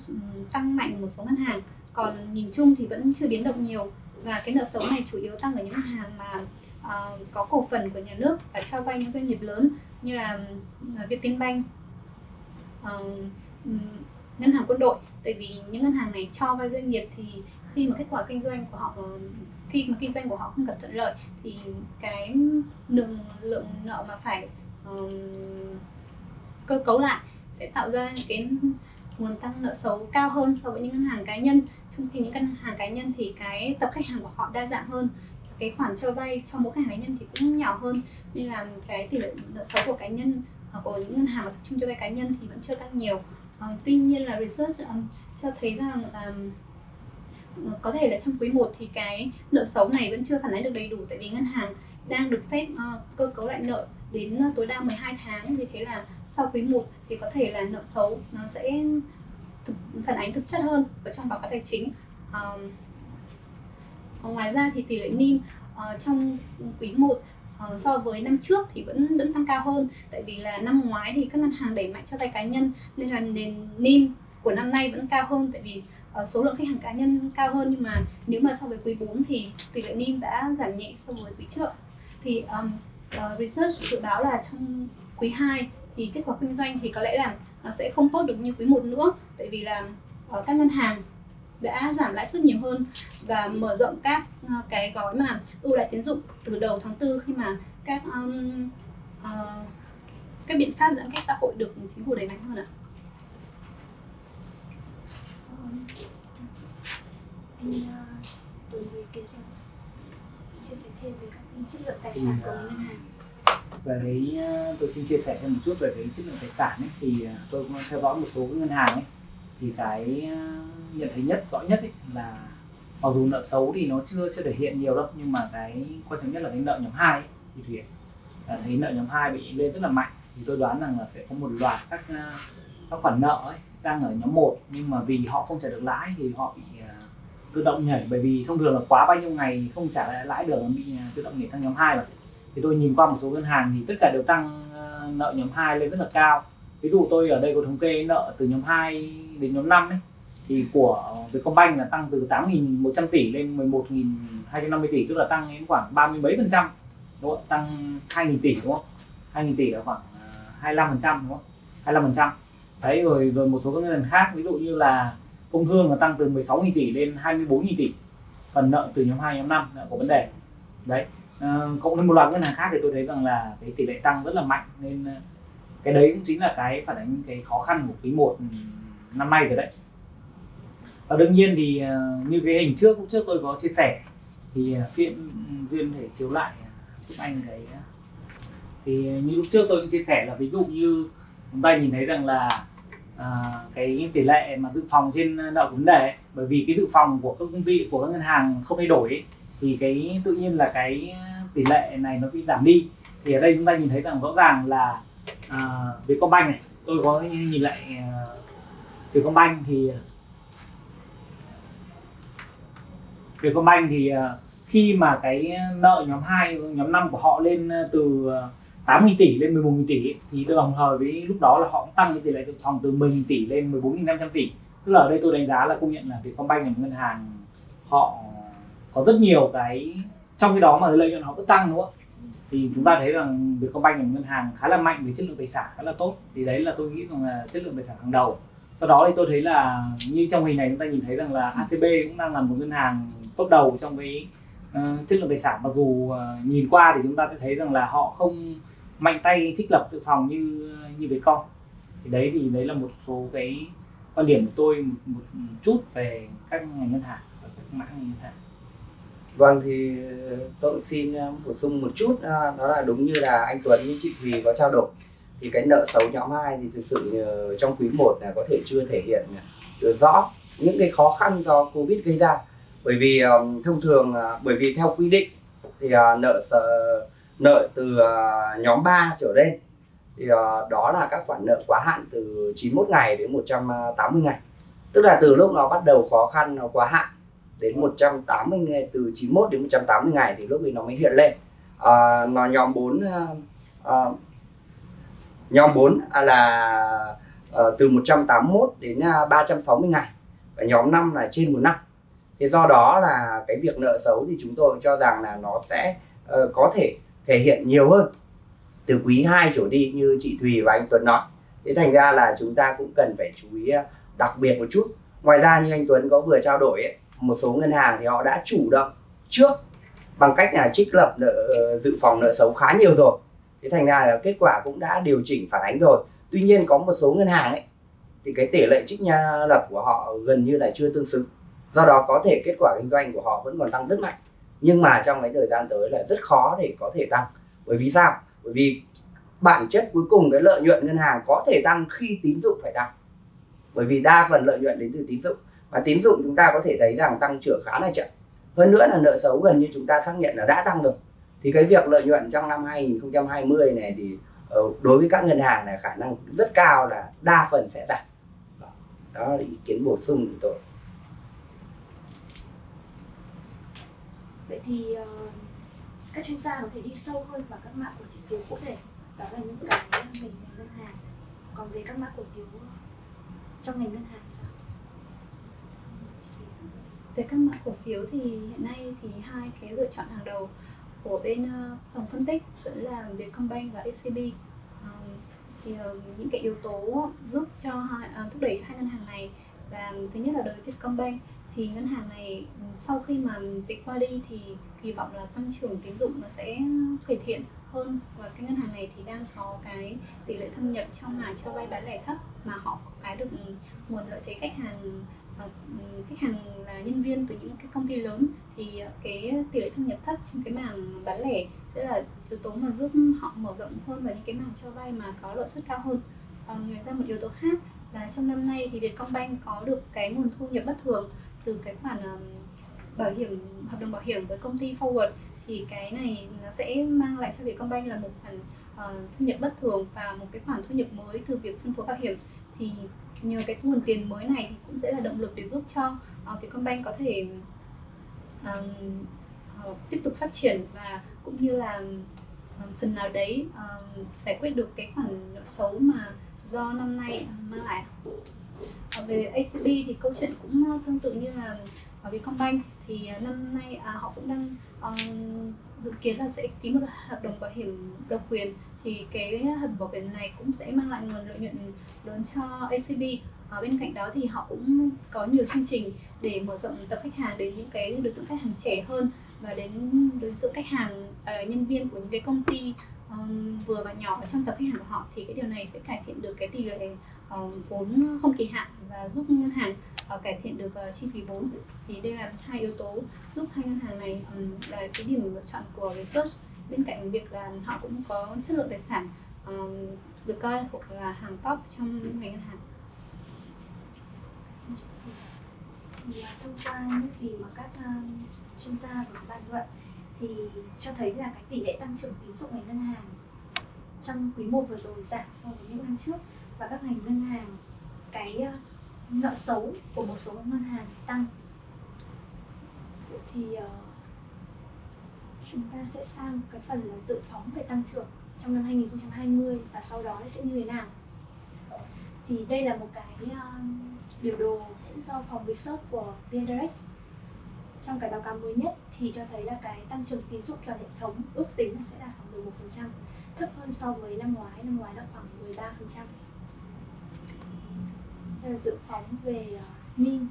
tăng mạnh một số ngân hàng. Còn nhìn chung thì vẫn chưa biến động nhiều và cái nợ xấu này chủ yếu tăng ở những ngân hàng mà uh, có cổ phần của nhà nước và cho vay những doanh nghiệp lớn như là uh, Vietinbank, uh, ngân hàng quân đội. Tại vì những ngân hàng này cho vay doanh nghiệp thì khi mà kết quả kinh doanh của họ khi mà kinh doanh của họ không gặp thuận lợi thì cái lượng lượng nợ mà phải um, cơ cấu lại sẽ tạo ra cái nguồn tăng nợ xấu cao hơn so với những ngân hàng cá nhân. Trong khi những ngân hàng cá nhân thì cái tập khách hàng của họ đa dạng hơn cái khoản cho vay cho mỗi khách hàng cá nhân thì cũng nhỏ hơn. Nên là cái tỷ lệ nợ xấu của cá nhân hoặc của những ngân hàng mà tập trung cho vay cá nhân thì vẫn chưa tăng nhiều. Um, tuy nhiên là research um, cho thấy rằng um, có thể là trong quý 1 thì cái nợ xấu này vẫn chưa phản ánh được đầy đủ tại vì ngân hàng đang được phép uh, cơ cấu lại nợ đến ờ, tối đa 12 tháng vì thế là sau quý 1 thì có thể là nợ xấu nó sẽ thực, phản ánh thực chất hơn ở trong báo cáo tài chính. Um, ngoài ra thì tỷ lệ NIM uh, trong quý 1 uh, ờ, so với năm trước thì vẫn vẫn tăng cao hơn. Tại vì là năm ngoái thì các ngân hàng đẩy mạnh cho vay cá nhân nên là nền NIM của năm nay vẫn cao hơn. Tại vì uh, số lượng khách hàng cá nhân cao hơn nhưng mà nếu mà so với quý 4 thì tỷ lệ NIM đã giảm nhẹ so với quý trước. Thì um, uh, research dự báo là trong quý 2 thì kết quả kinh doanh thì có lẽ là nó sẽ không tốt được như quý 1 nữa tại vì là uh, các ngân hàng đã giảm lãi suất nhiều hơn và mở rộng các uh, cái gói mà ưu đãi tín dụng từ đầu tháng 4 khi mà các um, uh, các biện pháp giãn cách xã hội được chính phủ đẩy mạnh hơn ạ. À? anh đối với cái chia sẻ thêm về chất lượng tài sản của ngân hàng về cái tôi xin chia sẻ thêm một chút về cái chất lượng tài sản ấy, thì tôi cũng theo dõi một số ngân hàng ấy. Thì cái nhận thấy nhất rõ nhất ấy là mặc dù nợ xấu thì nó chưa chưa thể hiện nhiều đâu nhưng mà cái quan trọng nhất là cái nợ nhóm 2 ấy, thì thể thấy nợ nhóm 2 bị lên rất là mạnh. Thì tôi đoán rằng là sẽ có một loạt các các khoản nợ ấy đang ở nhóm 1 nhưng mà vì họ không trả được lãi thì họ bị tự động nhảy, bởi vì thông thường là quá bao nhiêu ngày không trả lại lãi được, bị à, tự động nhảy sang nhóm 2 rồi thì tôi nhìn qua một số ngân hàng thì tất cả đều tăng à, nợ nhóm 2 lên rất là cao. Ví dụ tôi ở đây có thống kê nợ từ nhóm 2 đến nhóm 5 ấy, thì của Vietcombank là tăng từ 8.100 tỷ lên 11.250 tỷ, tức là tăng đến khoảng 30 mấy phần trăm, đúng không? tăng 2.000 tỷ, đúng không? 2.000 tỷ là khoảng à, 25 phần trăm, đúng không? 25 phần trăm. Đấy, rồi rồi một số các ngân hàng khác, ví dụ như là công thương là tăng từ 16.000 tỷ lên 24.000 tỷ. Phần nợ từ nhóm 2 nhóm 5 là có vấn đề. Đấy. À, cộng thêm một loạt ngân hàng khác thì tôi thấy rằng là cái tỷ lệ tăng rất là mạnh nên ờ, cái đấy cũng chính là cái phản ánh cái khó khăn của quý 1 năm nay rồi đấy. Và đương nhiên thì ờ, như cái hình trước lúc trước tôi có chia sẻ thì phiên ừ, viên thể chiếu lại giúp anh cái thì như lúc trước tôi cũng chia sẻ là ví dụ như chúng ta nhìn thấy rằng là à, cái tỷ lệ mà dự phòng trên nợ vấn đề ấy, bởi vì cái dự phòng của các công ty của các ngân hàng không thay đổi ấy, thì cái tự nhiên là cái tỷ lệ này nó bị giảm đi. Thì ở đây chúng ta nhìn thấy rằng rõ ràng là à, Vietcombank này tôi có nhìn lại uh, Vietcombank thì Vietcombank thì uh, khi mà cái nợ nhóm 2, nhóm 5 của họ lên à, từ 8.000 tỷ lên 11.000 tỷ thì đồng thời với lúc đó là họ cũng tăng cái tỷ lệ dự phòng từ 10.000 tỷ lên 14.500 tỷ. Tức là ở đây tôi đánh giá là công nhận là Vietcombank là một ngân hàng họ có rất nhiều cái trong khi đó mà lợi nhuận họ vẫn tăng đúng không thì chúng ta thấy rằng Vietcombank là một ngân hàng khá là mạnh về chất lượng tài sản khá là tốt. Thì đấy là tôi nghĩ rằng là chất lượng tài sản hàng đầu. Sau đó thì tôi thấy là như trong hình này chúng ta nhìn thấy rằng là ACB cũng đang là một ngân hàng tốt đầu trong cái uh, chất lượng tài sản. Mặc dù uh, nhìn qua thì chúng ta sẽ thấy rằng là họ không mạnh tay trích lập tự phòng như như Vietcom thì đấy thì đấy là một số cái quan điểm của tôi một, một chút về các ngành ngân hàng và các mã ngân hàng. Vâng thì ờ, tôi xin ờ, bổ sung một chút ờ, đó là đúng như là anh Tuấn với chị Thùy có trao đổi. Thì cái nợ xấu nhóm 2 thì thực sự trong quý 1 là có thể chưa thể hiện được rõ những cái khó khăn do Covid gây ra. Bởi vì thông thường bởi vì theo quy định thì nợ nợ từ uh, nhóm 3 trở lên. Thì uh, đó là các khoản nợ quá hạn từ 91 ngày đến 180 ngày. Tức là từ lúc nó bắt đầu khó khăn nó quá hạn đến 180 ngày từ 91 đến 180 ngày thì lúc ấy nó mới hiện lên. À, nó nhóm 4 à, à, nhóm 4 là à, từ 181 đến 360 ngày. Và nhóm 5 là trên một năm. Thì do đó là cái việc nợ xấu thì chúng tôi cho rằng là nó sẽ uh, có thể thể hiện nhiều hơn. Từ quý 2 trở đi như chị Thùy và anh Tuấn nói. Thế thành ra là chúng ta cũng cần phải chú ý à, đặc biệt một chút. Ngoài ra như anh Tuấn có vừa trao đổi ấy, một số ngân hàng thì họ đã chủ động trước bằng cách là trích lập nợ dự phòng nợ xấu khá nhiều rồi. Thế thành ra là kết quả cũng đã điều chỉnh phản ánh rồi. Tuy nhiên có một số ngân hàng ấy thì cái tỷ lệ trích nha lập của họ gần như là chưa tương xứng. Do đó có thể kết quả kinh doanh của họ vẫn còn tăng rất mạnh nhưng mà trong cái thời gian tới là rất khó để có thể tăng. Bởi vì sao? Bởi vì bản chất cuối cùng cái lợi nhuận ngân hàng có thể tăng khi tín dụng phải tăng. Bởi vì đa phần lợi nhuận đến từ tín dụng. Và tín dụng chúng ta có thể thấy rằng tăng trưởng khá là chậm. Hơn nữa là nợ xấu gần như chúng ta xác nhận là đã tăng rồi. Thì cái việc lợi nhuận trong năm 2020 này thì ờ, đối với các ngân hàng là khả năng rất cao là đa phần sẽ giảm đó là ý kiến bổ sung của tôi. Vậy thì uh, các chuyên gia có thể đi sâu hơn vào các mã cổ chỉ phiếu cụ thể. Đó là những cái ngành ngân hàng. Còn về các mã cổ phiếu trong ngành ngân hàng sao? Về các mã cổ phiếu thì hiện nay thì hai cái lựa chọn hàng đầu của bên ờ, phòng phân tích vẫn là Vietcombank và ACB ờ, thì những cái yếu tố giúp cho thúc đẩy cho hai ngân hàng này là thứ nhất là đối với Vietcombank thì ngân hàng này ừ, sau khi mà dịch qua đi thì kỳ vọng là tăng trưởng tín dụng nó sẽ cải thiện hơn. Và cái ngân hàng này thì đang có cái tỷ lệ thâm nhập trong mảng cho vay bán lẻ thấp mà họ có cái được ừ, nguồn lợi thế khách hàng ờ, ừ, khách hàng là nhân viên từ những cái công ty lớn. Thì ờ, cái tỷ lệ thâm nhập thấp trong cái mảng bán lẻ sẽ là yếu tố mà giúp họ mở rộng hơn vào những cái mảng cho vay mà có lợi suất cao hơn. À, ngoài ra một yếu tố khác là trong năm nay thì Vietcombank có được cái nguồn thu nhập bất thường từ cái khoản um, bảo hiểm hợp đồng bảo hiểm với công ty Forward thì cái này nó sẽ mang lại cho Vietcombank là một khoản uh, thu nhập bất thường và một cái khoản thu nhập mới từ việc phân phối bảo hiểm. Thì nhờ cái nguồn tiền mới này thì cũng sẽ là động lực để giúp cho uh, Vietcombank có thể um, uh, tiếp tục phát triển và cũng như là um, phần nào đấy um, giải quyết được cái khoản nợ xấu mà do năm nay mang lại. Ờ, về ACB thì câu chuyện cũng ờ, tương tự như là ờ, ở Vietcombank thì năm nay à, họ cũng đang um, dự kiến là sẽ ký một hợp đồng bảo hiểm độc quyền. Thì cái hợp đồng bảo hiểm này cũng sẽ mang lại nguồn lợi nhuận lớn cho ACB ở bên cạnh đó thì họ cũng có nhiều chương trình để mở rộng tập khách hàng đến những cái đối tượng khách hàng trẻ hơn và đến đối tượng khách hàng uh, nhân viên của những cái công ty um, vừa và nhỏ trong tập khách hàng của họ thì cái điều này sẽ cải thiện được cái tỷ lệ uh, vốn không kỳ hạn và giúp ngân hàng uh, cải thiện được uh, chi phí vốn. Thì đây là hai yếu tố giúp hai ngân hàng này um, là cái điểm lựa chọn của research. Bên cạnh việc là họ cũng có chất lượng tài sản um, được coi là hàng top trong ngành ngân hàng. Và thông qua những gì mà các uh, chuyên gia và bàn luận thì cho thấy là cái tỷ lệ tăng trưởng tín dụng ngành ngân hàng trong quý 1 vừa rồi giảm so với những năm trước. Và các ngành ngân hàng cái ờ, nợ xấu của một số ngân hàng tăng. Thì uh, chúng ta sẽ sang cái phần là dự phóng về tăng trưởng trong năm 2020 và sau đó sẽ như thế nào? Thì đây là một cái uh, biểu đồ do phòng research của VnDirect trong cái báo cáo mới nhất thì cho thấy là cái tăng trưởng tín dụng toàn hệ thống ước tính là sẽ đạt khoảng 11% thấp hơn so với năm ngoái. Năm ngoái là khoảng 13% đây là dự phóng về uh, NIM.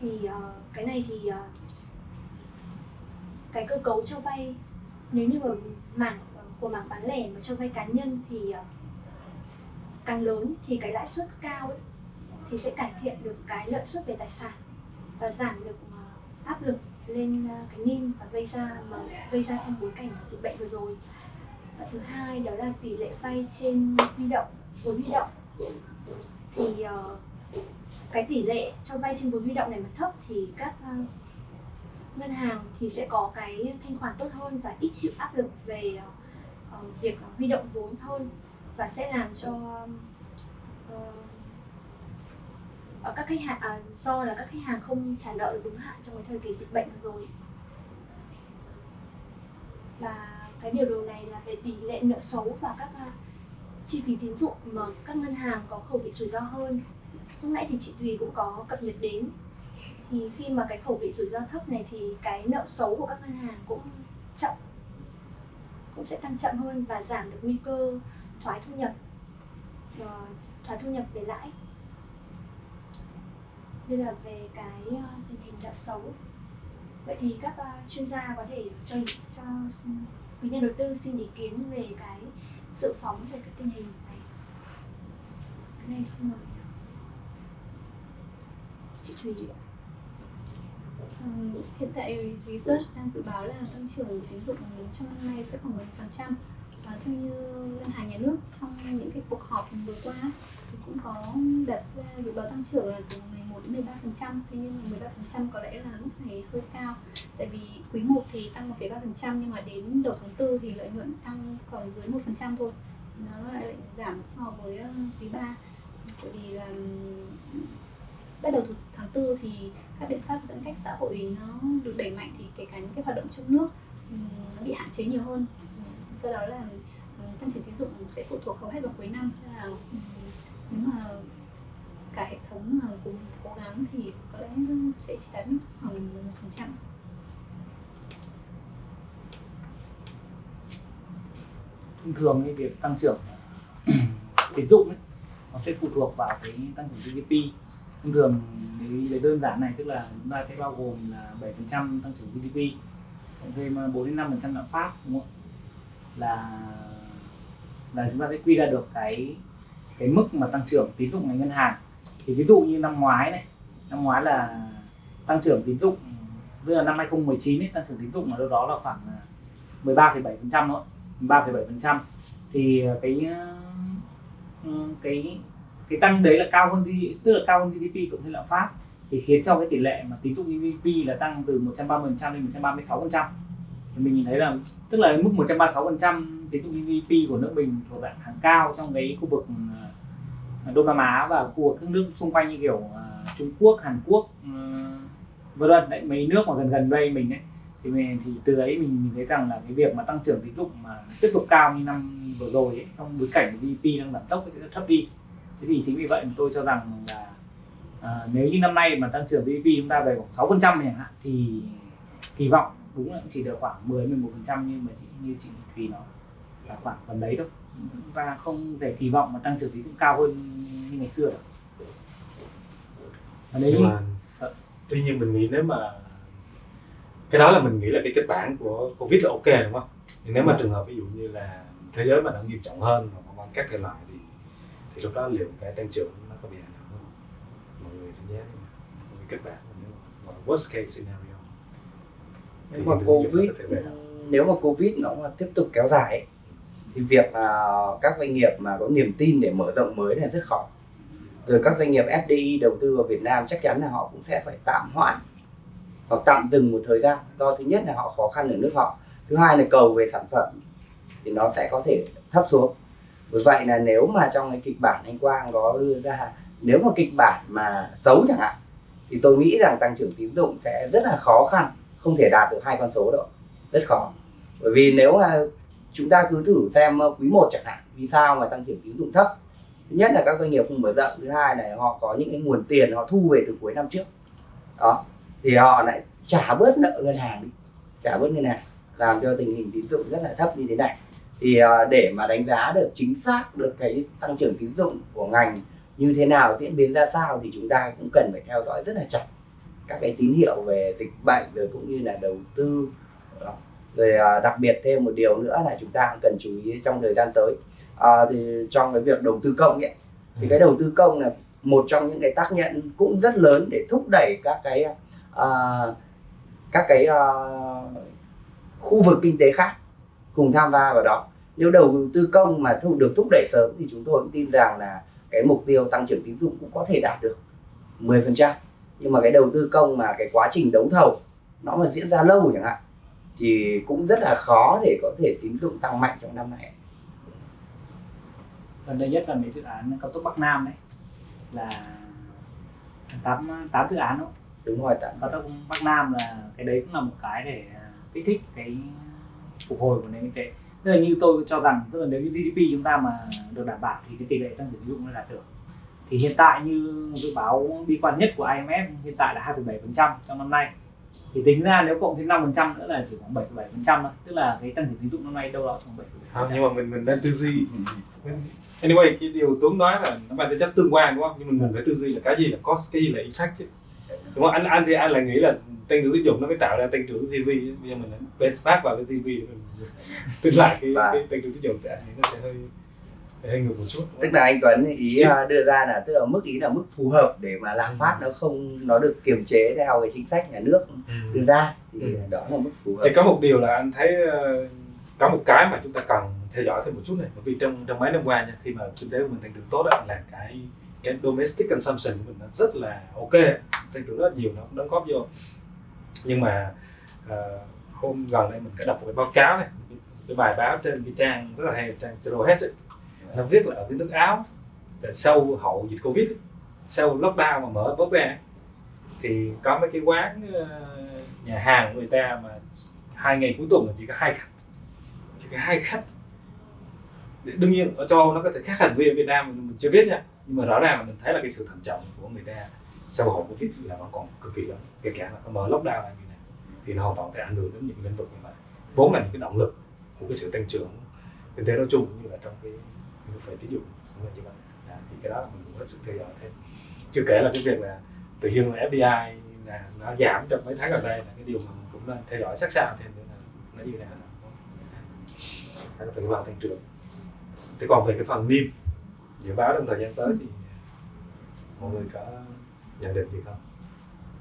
Thì uh, cái này thì uh, cái cơ cấu cho vay nếu như ở mảng của mảng bán lẻ mà cho vay cá nhân thì uh, càng lớn thì cái lãi suất cao ấy, thì sẽ cải thiện được cái lợi suất về tài sản và giảm được ờ, áp lực lên ờ, cái NIM và gây ra mà gây ra trong bối cảnh dịch bệnh vừa rồi. Và thứ hai đó là tỷ lệ vay trên huy động vốn huy động. Thì uh, cái tỷ lệ cho vay trên vốn huy động này mà thấp thì các uh, ngân hàng thì sẽ có cái thanh khoản tốt hơn và ít chịu áp lực về uh, việc huy động vốn hơn và sẽ làm cho uh, ở các khách hàng à, do là các khách hàng không trả nợ được đúng hạn trong cái thời kỳ dịch bệnh rồi? Và cái điều đầu này là về tỷ lệ nợ xấu và các uh, chi phí tín dụng mà các ngân hàng có khẩu vị rủi ro hơn. Lúc nãy thì chị Thùy cũng có cập nhật đến. Thì khi mà cái khẩu vị rủi ro thấp này thì cái nợ xấu của các ngân hàng cũng chậm cũng sẽ tăng chậm hơn và giảm được nguy cơ thoái thu nhập uh, thoái thu nhập về lãi đây là về cái ờ, tình hình nợ xấu. Vậy thì các ờ, chuyên gia có thể cho cho quý nhà đầu tư xin ý kiến về cái dự phóng về cái tình hình này. Cái này xin mời chị Thùy ạ. Hiện tại research đang dự báo là tăng trưởng tín dụng trong năm nay sẽ khoảng 10% Và ờ, theo như ngân hàng nhà nước trong những cái cuộc họp vừa qua thì cũng có đặt ra dự báo tăng trưởng là từ 11 đến 13 phần trăm. Tuy nhiên là 13 phần trăm có lẽ là lúc này hơi cao. Tại vì quý 1 thì tăng 1,3 phần trăm nhưng mà đến đầu tháng 4 thì lợi nhuận tăng còn dưới 1 phần trăm thôi. Nó lại giảm so với ờ, quý 3 tại vì là bắt đầu từ tháng 4 thì các biện pháp giãn cách xã hội nó được đẩy mạnh thì kể cả những cái hoạt động trong nước nó bị hạn chế nhiều hơn. Do đó là tăng trưởng tín dụng sẽ phụ thuộc hầu hết vào cuối năm. Là nếu mà cả hệ thống mà cùng cố gắng thì có lẽ sẽ chỉ đạt khoảng một phần trăm thông thường cái việc tăng trưởng tín dụng ấy, nó sẽ phụ thuộc vào cái tăng trưởng GDP thông thường lấy đơn giản này tức là chúng ta sẽ bao gồm là 7% tăng trưởng GDP cộng thêm à, 4 đến 5 phần trăm lạm phát đúng không ạ? là là chúng ta sẽ quy ra được cái cái mức mà tăng trưởng tín dụng ngành ngân hàng. Thì ví dụ như năm ngoái này năm ngoái là tăng trưởng tín dụng tức là năm 2019 ấy, tăng trưởng tín dụng ở đâu đó là khoảng à, 13,7% thôi 3,7% thì à, cái à, ừ, cái cái tăng đấy là cao hơn đi tức là cao hơn GDP cũng như lạm phát. Thì khiến cho cái tỷ lệ mà tín dụng GDP là tăng từ 130% lên 136% thì mình nhìn thấy là tức là mức 136% tín dụng GDP của nước mình thuộc dạng hàng cao trong cái khu vực Đông Nam Á và khu vực các nước xung quanh như kiểu à, Trung Quốc, Hàn Quốc ừ, vân vân. Đấy mấy nước mà gần gần đây mình ấy thì mình thì từ đấy mình mình thấy rằng là cái việc mà tăng trưởng tín dụng mà tiếp tục cao như năm vừa rồi ấy, trong bối cảnh GDP đang giảm tốc thì rất thấp đi. Thế thì chính vì vậy tôi cho rằng là à, nếu như năm nay mà tăng trưởng GDP chúng ta về khoảng 6 phần trăm hạn thì kỳ vọng đúng là chỉ được khoảng 10 11 phần trăm nhưng mà chỉ như chị Thùy nói. Là khoảng tầm đấy thôi chúng ta không thể kỳ vọng mà tăng trưởng tín dụng cao hơn như ngày xưa và nhưng như mà Ờ. tuy nhiên mình nghĩ nếu mà cái đó là mình nghĩ là cái kịch bản của covid là ok đúng không nhưng nếu mà Vâng. trường hợp ví dụ như là thế giới mà nó nghiêm trọng hơn và vân các thể loại thì thì lúc đó liệu cái tăng trưởng nó có bị ảnh hưởng không mọi người đánh giá? Mọi người kịch bản nếu mà worst case scenario nếu mà covid nếu mà covid nó mà tiếp tục kéo dài ấy, thì việc uh, các doanh nghiệp mà có niềm tin để mở rộng mới là rất khó. Rồi các doanh nghiệp FDI đầu tư vào Việt Nam chắc chắn là họ cũng sẽ phải tạm hoãn hoặc tạm dừng một thời gian. Do thứ nhất là họ khó khăn ở nước họ. Thứ hai là cầu về sản phẩm thì nó sẽ có thể thấp xuống. Bởi vậy là nếu mà trong cái kịch bản anh Quang có đưa ra nếu mà kịch bản mà xấu chẳng hạn thì tôi nghĩ rằng tăng trưởng tín dụng sẽ rất là khó khăn không thể đạt được hai con số đâu. Rất khó. Bởi vì nếu mà chúng ta cứ thử xem ờ, quý 1 chẳng hạn, vì sao mà tăng trưởng tín dụng thấp? Thứ nhất là các doanh nghiệp không mở rộng, thứ hai là họ có những cái nguồn tiền họ thu về từ cuối năm trước. Đó, thì họ lại trả bớt nợ ngân hàng đi, trả bớt ngân hàng, làm cho tình hình tín dụng rất là thấp như thế này. Thì ờ, để mà đánh giá được chính xác được cái tăng trưởng tín dụng của ngành như thế nào, diễn biến ra sao thì chúng ta cũng cần phải theo dõi rất là chặt các cái tín hiệu về dịch bệnh rồi cũng như là đầu tư, đó rồi à, đặc biệt thêm một điều nữa là chúng ta cần chú ý trong thời gian tới. À, thì trong cái việc đầu tư công ấy thì cái đầu tư công là một trong những cái tác nhân cũng rất lớn để thúc đẩy các cái à, các cái à, khu vực kinh tế khác cùng tham gia vào đó. Nếu đầu tư công mà thu được thúc đẩy sớm thì chúng tôi cũng tin rằng là cái mục tiêu tăng trưởng tín dụng cũng có thể đạt được 10% nhưng mà cái đầu tư công mà cái quá trình đấu thầu nó mà diễn ra lâu chẳng hạn thì cũng rất là khó để có thể tín dụng tăng mạnh trong năm này. Gần đây nhất là mấy dự án cao tốc Bắc Nam đấy là tám tám dự án đó đúng rồi tạm cao tốc Bắc Nam là cái đấy cũng là một cái để à, kích thích cái phục hồi của nền kinh tế. Tức là như tôi cho rằng tức là nếu như GDP chúng ta mà được đảm bảo thì cái tỷ lệ tăng trưởng tín dụng nó đạt được. Thì hiện tại như dự báo bi quan nhất của IMF hiện tại là 2,7% trong năm nay thì tính ra nếu cộng thêm 5% nữa là chỉ khoảng 7,7% thôi. Tức là cái tăng trưởng tín dụng năm nay đâu đó khoảng 7,7% không nhưng mà mình mình nên tư duy. Anyway cái điều Tuấn nói là nó mang tính chất tương quan đúng không? Nhưng mà mình phải tư duy là cái gì là cost cái gì là effect chứ. Đúng không? Anh anh thì anh lại nghĩ là tăng trưởng tín dụng nó mới tạo ra tăng trưởng GDP bây giờ mình benchmark vào cái GDP mình tính lại cái, cái tăng trưởng tín dụng thì anh nghĩ nó sẽ hơi hơi ngược một chút. Tức là anh Tuấn ý Chứ- à, đưa ra là tức là mức ý là mức phù hợp để mà lạm phát nó không nó được kiềm chế theo cái chính sách nhà nước đưa ra. Thì Ừ. đó là mức phù hợp. Chỉ có một điều là anh thấy ờ, có một cái mà chúng ta cần theo dõi thêm một chút này. Bởi vì trong trong mấy năm qua nha khi mà kinh tế của mình tăng trưởng tốt đó, là cái cái domestic consumption của mình nó rất là ok tăng trưởng rất nhiều nó cũng đóng góp vô. Nhưng mà ờ, hôm gần đây mình có đọc một cái báo cáo này cái bài báo trên cái trang rất là hay trang Zero Hedge ấy nó viết là ở cái nước Áo là sau hậu dịch Covid sau lockdown mà mở bớt ra thì có mấy cái quán ờ, nhà hàng của người ta mà hai ngày cuối tuần là chỉ có hai khách. Chỉ có hai khách. Đương nhiên ở châu Âu nó có thể khác hẳn với Việt Nam mình, chưa biết nha. Nhưng mà rõ ràng là mình thấy là cái sự thận trọng của người ta sau hậu Covid là nó còn cực kỳ lớn. Kể cả là có mở lockdown là như này thì nó hoàn toàn thể ảnh hưởng đến những lĩnh vực như vậy vốn là những cái động lực của cái sự tăng trưởng kinh tế nói chung như là trong cái lĩnh vực tín dụng. Cũng như vậy à, thì cái đó là mình cũng hết sức theo dõi thêm. Chưa kể là cái việc là tự nhiên là FDI là nó giảm trong mấy tháng gần đây là cái điều mà mình cũng nên theo dõi sát sao thêm nữa là nó như thế nào. Nó phải vào tăng trưởng. Thế còn về cái phần niêm dự báo trong thời gian tới thì mọi người có nhận định gì không?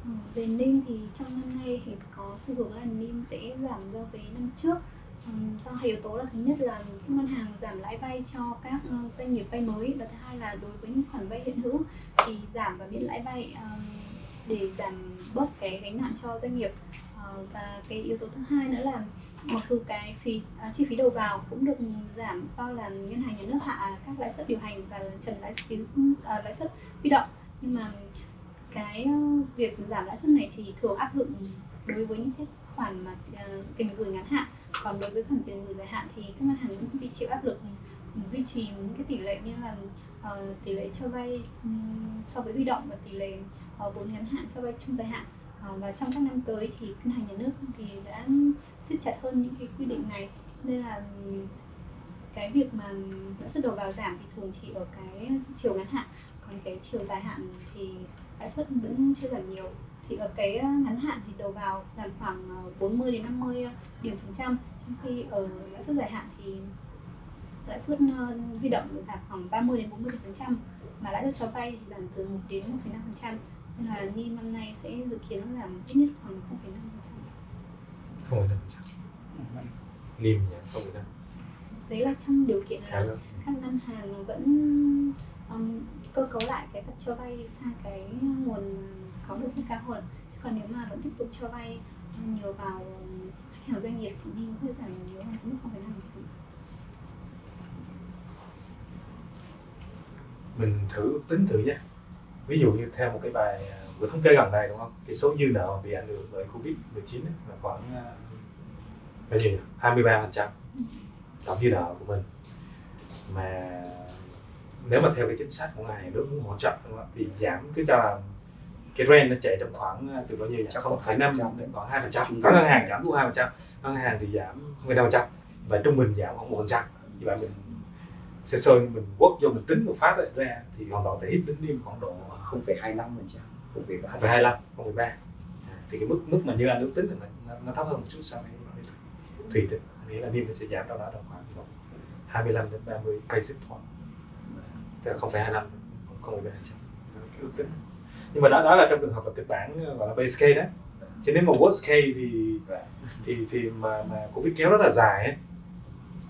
Ừ, về NIM thì trong năm nay thì có xu hướng là NIM sẽ giảm so với năm trước do hai yếu tố là thứ nhất là các ngân hàng giảm lãi vay cho các ờ, doanh nghiệp vay mới và thứ hai là đối với những khoản vay hiện hữu thì giảm và miễn lãi vay ờ, để giảm bớt cái gánh nặng cho doanh nghiệp. Ờ, và cái yếu tố thứ hai nữa là mặc dù cái phí à, chi phí đầu vào cũng được giảm do là ngân hàng nhà nước hạ các lãi suất điều hành và trần lãi phí à, lãi suất huy động. Nhưng mà cái việc giảm lãi suất này chỉ thường áp dụng đối với những cái khoản mà à, tiền gửi ngắn hạn còn đối với khoản tiền gửi dài hạn thì các ngân hàng cũng bị chịu áp lực ừ, duy trì những cái tỷ lệ như là uh, tỷ lệ cho vay um, so với huy động và tỷ lệ ờ, vốn ngắn hạn so với trung dài hạn. Uh, và trong các năm tới thì ngân hàng nhà nước thì đã siết chặt hơn những cái quy định này. Nên là ừ, cái việc mà lãi suất đầu vào giảm thì thường chỉ ở cái chiều ngắn hạn còn cái chiều dài hạn thì lãi suất vẫn chưa giảm nhiều thì ở cái ngắn hạn thì đầu vào giảm khoảng ờ, 40 đến 50 điểm phần trăm. Trong khi ở lãi suất dài hạn thì lãi suất ờ, huy động giảm khoảng 30 đến 40 điểm phần trăm. Mà lãi suất cho vay thì giảm từ 1 đến 1,5 phần trăm. Nên là NIM năm nay sẽ dự kiến giảm ít nhất khoảng 0,5 phần trăm. Không phải năm trăm. NIM nhỉ không phải năm đấy là trong điều kiện là các ngân hàng vẫn um, cơ cấu lại cái cách cho vay sang cái nguồn có lợi suất cao hơn. Chứ còn nếu mà vẫn tiếp tục cho vay nhiều vào khách hàng doanh nghiệp thì cũng sẽ giảm nhiều hơn mức 0,5 phần trăm mình thử tính thử nhé. Ví dụ như theo một cái bài à, vừa thống kê gần đây đúng không? Cái số dư nợ bị ảnh hưởng bởi covid 19 ấy, là khoảng à, bao nhiêu nhỉ? 23 phần trăm tổng dư nợ của mình. Mà nếu mà theo cái chính sách của ngài nước muốn hỗ trợ đúng không? thì giảm cứ cho là cái rent nó chạy trong khoảng à, từ bao nhiêu nhỉ? Chắc không khoảng phải năm 2%. đến khoảng hai phần trăm. Bình. ngân hàng giảm luôn hai phần trăm ngân hàng thì giảm không năm phần trăm. Và trung bình giảm khoảng một phần trăm. Như vậy mình sơ sơ mình quất vô mình tính một phát rồi ra thì hoàn toàn thể hit đến niêm khoảng độ 0,25 phần trăm 0,3 không phải hai lăm không phải ba. Thì cái mức mức mà như anh ước tính là nó, nó thấp hơn một chút so với thủy tính nghĩa là niêm nó sẽ giảm đâu đó tầm khoảng độ 25 đến 30 basis point. Tức là không phải hai năm không phải ba trăm. Cái ước tính nhưng mà đó đó là trong trường hợp là kịch bản ờ, gọi là base case đó chứ nếu mà worst case thì Right. thì thì mà mà covid kéo rất là dài ấy,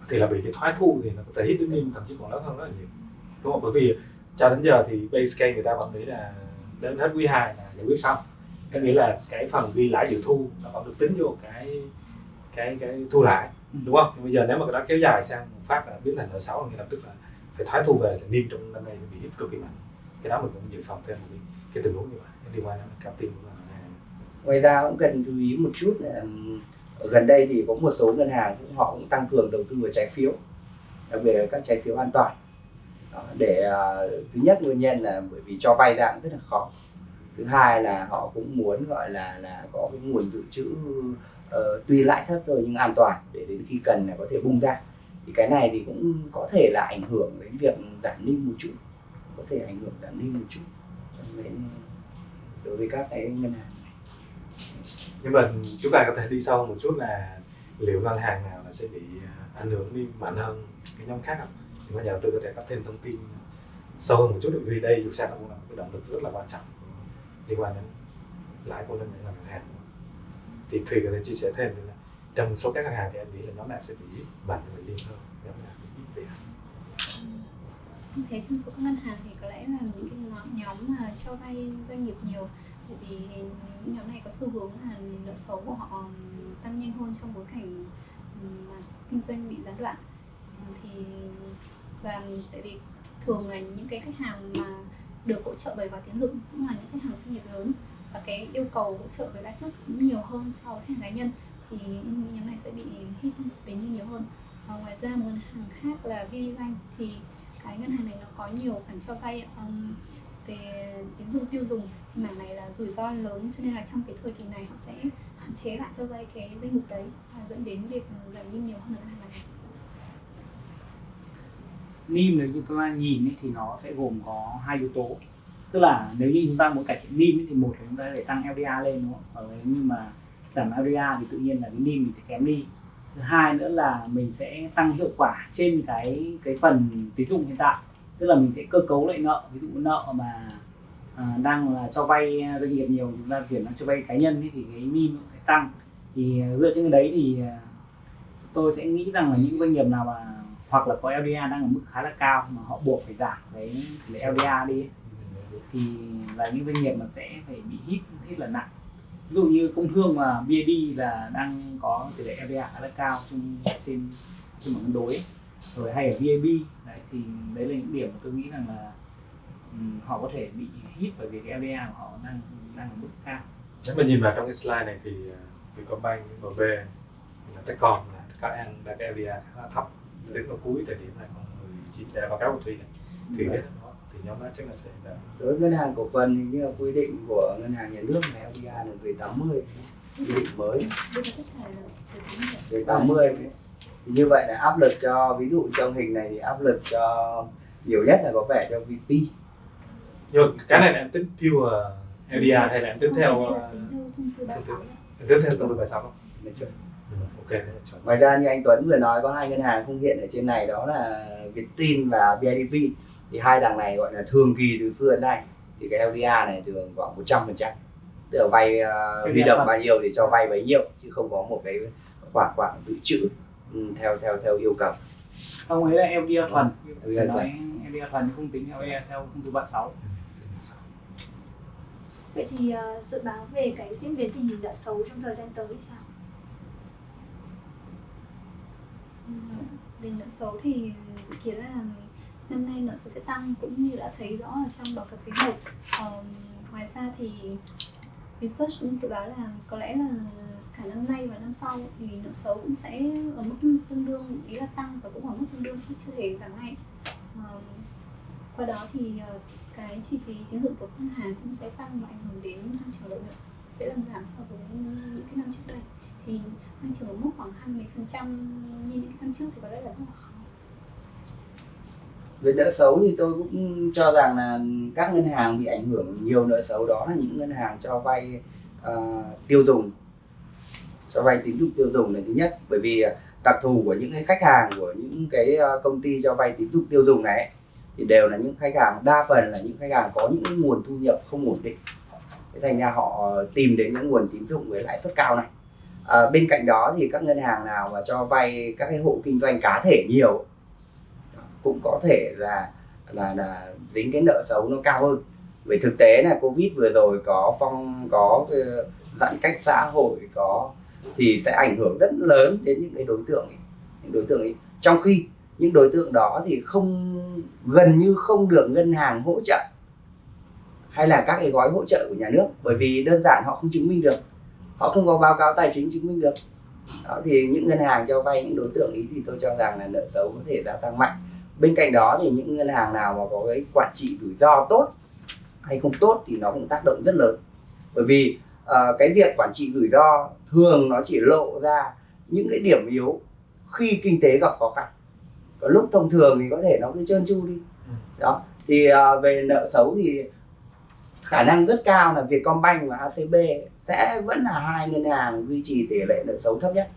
thì là bị cái thoái thu thì nó có thể hit đến niêm thậm chí còn lớn hơn rất là nhiều. Đúng không? Bởi vì cho đến giờ thì base case người ta vẫn nghĩ là đến hết quý 2 là giải quyết xong. Có nghĩa là cái phần ghi lãi dự thu nó vẫn được tính vô cái cái cái thu lãi đúng không? Nhưng bây giờ nếu mà cái đó kéo dài sang một phát là biến thành nợ xấu thì lập tức là phải thoái thu về thì niêm trong năm nay bị hit cực kỳ mạnh. Cái đó mình cũng dự phòng thêm một cái, cái tình huống như vậy liên quan đến cao tim của ngân hàng ngoài ra cũng cần chú ý một chút là ở gần đây thì có một số ngân hàng cũng họ cũng tăng cường đầu tư vào trái phiếu đặc biệt là các trái phiếu an toàn. Đó, để uh, thứ nhất nguyên nhân là bởi vì cho vay đang rất là khó. Thứ hai là họ cũng muốn gọi là là có cái nguồn dự trữ uh, tuy lãi thấp thôi nhưng an toàn để đến khi cần là có thể bung ra. Thì cái này thì cũng có thể là ảnh hưởng đến việc giảm niêm một chút có thể ảnh hưởng giảm niêm một chút đối đối với các cái ngân hàng nhưng mà chúng ta có thể đi sâu một chút là liệu ngân hàng nào là sẽ bị à, ảnh hưởng đi mạnh hơn cái nhóm khác không? Thì bây nhà đầu tư có thể có thêm thông tin sâu hơn một chút vì đây dù sao cũng là một cái động lực rất là quan trọng liên quan đến lãi của ngân ngân hàng. Thì thùy có thể chia sẻ thêm là trong số các ngân hàng thì anh nghĩ là nhóm nào sẽ bị mạnh và liên hơn, nhóm nào em thế trong số các ngân hàng thì có lẽ là những cái nhóm- mà cho vay doanh nghiệp nhiều. Bởi vì những nhóm này có xu hướng là nợ xấu của họ tăng nhanh hơn trong bối cảnh mà kinh doanh bị gián đoạn. Thì, và tại vì thường là những cái khách hàng mà được hỗ trợ bởi gói tín dụng cũng là những khách hàng doanh nghiệp lớn, và cái yêu cầu hỗ trợ với lãi suất cũng nhiều hơn so với khách hàng cá nhân, thì những nhóm này sẽ bị hit về như nhiều hơn. Và ngoài ra một ngân hàng khác là VPBank thì cái ngân hàng này nó có nhiều khoản cho vay um, về tín dụng tiêu dùng. Mảng này là rủi ro lớn cho nên là trong cái thời kỳ này họ sẽ hạn chế lại cho vay cái danh mục đấy và dẫn đến việc giảm đi nhiều hơn ngân hàng này. NIM nếu như chúng ta nhìn ấy, thì nó sẽ gồm có hai yếu tố. Tức là nếu như chúng ta muốn cải thiện NIM ấy, thì một là chúng ta phải tăng LDR lên đúng không? Và nếu như mà giảm LDR thì tự nhiên là cái NIM mình sẽ kém đi thứ hai nữa là mình sẽ tăng hiệu quả trên cái cái phần tín dụng hiện tại. Tức là mình sẽ cơ cấu lại nợ. Ví dụ nợ mà à, đang là cho vay à, doanh nghiệp nhiều chúng ta chuyển sang cho vay cá nhân ấy, thì cái min sẽ tăng. Thì à, dựa trên cái đấy thì à, tôi sẽ nghĩ rằng là những doanh nghiệp nào mà hoặc là có LDA đang ở mức khá là cao mà họ buộc phải giảm cái tỷ LDA đi ấy, thì là những doanh nghiệp mà sẽ phải bị hit hít là nặng ví dụ như công thương và BID là đang có tỷ lệ LDR khá là cao trên trên trên mặt cân đối rồi hay ở VAB đấy thì đấy là những điểm mà tôi nghĩ rằng là ừm, họ có thể bị hit bởi vì cái LDR của họ đang đang ở mức cao. Nếu mà nhìn vào trong cái slide này thì Vietcombank, MB, là Techcom là các anh đã cái LDR khá là thấp. Đến vào cuối thời điểm 2019 để báo cáo của Thủy này. Thủy biết đó thì nhóm đó chắc là sẽ là đối với ngân hàng cổ phần như là quy định của ngân hàng nhà nước này LDR là về 80 quy định mới về 80 thì như vậy là áp lực cho ví dụ trong hình này thì áp lực cho nhiều nhất là có vẻ cho VP nhưng cái này là em tính pure LDR hay là em tính theo là tính theo thông tư 36 nhé. em tính theo thông tư 36 không? Ừ, ok thế là chuẩn. ngoài ra như anh Tuấn vừa nói có hai ngân hàng không hiện ở trên này đó là Vietin và BIDV thì hai đằng này gọi là thường kỳ từ xưa đến nay. Thì cái LDR này thường khoảng 100 phần trăm. Tức là vay uh, huy động bao nhiêu thì cho vay bấy nhiêu chứ không có một cái khoản khoản dự trữ ừ, theo theo theo yêu cầu. Không ấy là LDR thuần. Phải nói LDR thuần chứ không tính LDR theo thông tư 36 Vậy thì ờ, dự báo về cái diễn biến tình hình nợ xấu trong thời gian tới thì sao? Ừ, về nợ xấu thì dự kiến là năm nay nợ xấu sẽ tăng cũng như đã thấy rõ ở trong báo cáo quý một. Ờ, ngoài ra thì research cũng dự báo là có lẽ là cả năm nay và năm sau thì nợ xấu cũng sẽ ở mức tương đương, ý là tăng và cũng ở mức tương đương chứ chưa thể giảm ngay ờ, qua đó thì ờ, cái chi phí tín dụng của ngân hàng cũng sẽ tăng và ảnh hưởng đến tăng trưởng lợi nhuận, sẽ làm giảm so với những cái năm trước đây. Thì tăng trưởng ở mức khoảng 20 phần trăm như những năm trước thì có lẽ là rất là khó về nợ xấu thì tôi cũng cho rằng là các ngân hàng bị ảnh hưởng nhiều nợ xấu đó là những ngân hàng cho vay uh, tiêu dùng. Cho vay tín dụng tiêu dùng là thứ nhất. Bởi vì ờ, đặc thù của những cái khách hàng của những cái ờ, công ty cho vay tín dụng tiêu dùng này thì đều là những khách hàng đa phần là những khách hàng có những nguồn thu nhập không ổn định. Thế thành ra họ tìm đến những nguồn tín dụng với lãi suất cao này. À, bên cạnh đó thì các ngân hàng nào mà cho vay các cái hộ kinh doanh cá thể nhiều cũng có thể là là là dính cái nợ xấu nó cao hơn. Về thực tế là covid vừa rồi có phong có ờ, giãn cách xã hội có thì sẽ ảnh hưởng rất lớn đến những cái đối tượng ấy, những đối tượng ấy. Trong khi những đối tượng đó thì không gần như không được ngân hàng hỗ trợ hay là các cái gói hỗ trợ của nhà nước bởi vì đơn giản họ không chứng minh được họ không có báo cáo tài chính chứng minh được. Đó, thì những ngân hàng cho vay những đối tượng ý thì tôi cho rằng là nợ xấu có thể gia tăng mạnh bên cạnh đó thì những ngân hàng nào mà có cái quản trị rủi ro tốt hay không tốt thì nó cũng tác động rất lớn. Bởi vì ờ, cái việc quản trị rủi ro thường nó chỉ lộ ra những cái điểm yếu khi kinh tế gặp khó khăn. Có lúc thông thường thì có thể nó cứ trơn tru đi. Đó thì ờ, về nợ xấu thì khả năng rất cao là Vietcombank và ACB sẽ vẫn là hai ngân hàng duy trì tỷ lệ nợ xấu thấp nhất.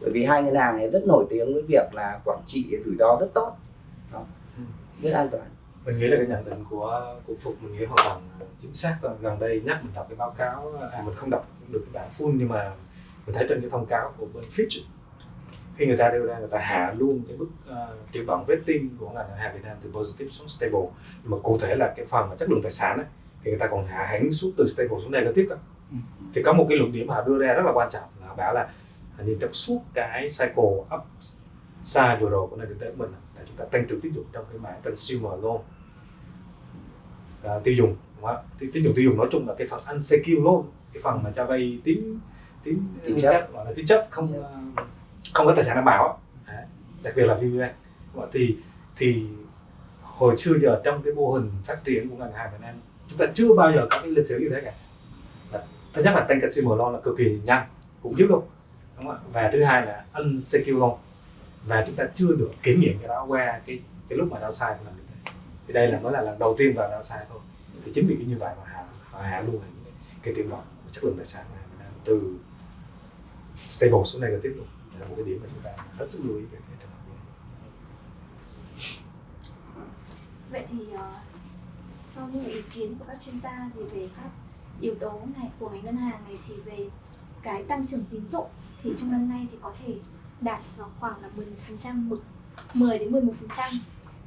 Bởi vì hai ngân hàng này rất nổi tiếng với việc là quản trị rủi ro rất tốt. Rất an toàn mình nghĩ là cái nhận định của của phục mình nghĩ hoàn toàn chính xác thôi gần đây nhắc mình đọc cái báo cáo à mình không đọc được cái bản full nhưng mà mình thấy trên cái thông cáo của bên Fitch khi người ta đưa ra người ta hạ luôn cái mức uh, triển vọng rating của ngành ngân hàng Việt Nam từ positive xuống stable nhưng mà cụ thể là cái phần mà chất lượng tài sản ấy, thì người ta còn hạ hẳn xuống từ stable xuống negative đó. Ừ. thì có một cái luận điểm mà họ đưa ra rất là quan trọng là bảo là như trong suốt cái cycle up side vừa rồi của nền kinh tế của mình là chúng ta tăng trưởng tín dụng trong cái mảng consumer loan à, tiêu dùng đúng không? tín dụng tiêu dùng nói chung là cái phần unsecured loan cái phần mà cho vay tín tín Tín chấp. gọi là tín chấp không ờ, không có tài sản đảm bảo đặc biệt là ạ? thì thì hồi xưa giờ trong cái mô hình phát triển của ngành hàng Việt Nam chúng ta chưa bao giờ có cái lịch sử như thế cả thứ nhất là tăng consumer loan là cực kỳ nhanh cũng giúp luôn đúng không và thứ hai là unsecured loan và chúng ta chưa được kiểm nghiệm cái đó qua cái cái lúc mà downside của ngành kinh thì đây là mới là lần đầu tiên vào đau sai thôi. Thì chính vì cái như vậy mà hạ họ hạ luôn cái, cái triển vọng chất lượng tài sản của Việt Nam từ stable xuống negative luôn. Là một cái điểm mà chúng ta hết sức lưu ý về cái trường hợp này. Vậy thì uh, sau những ý kiến của các chuyên gia thì về các yếu tố này của ngành ngân hàng này thì về cái tăng trưởng tín dụng thì trong năm nay thì có thể đạt vào khoảng là 10% trăm, 10 đến 11%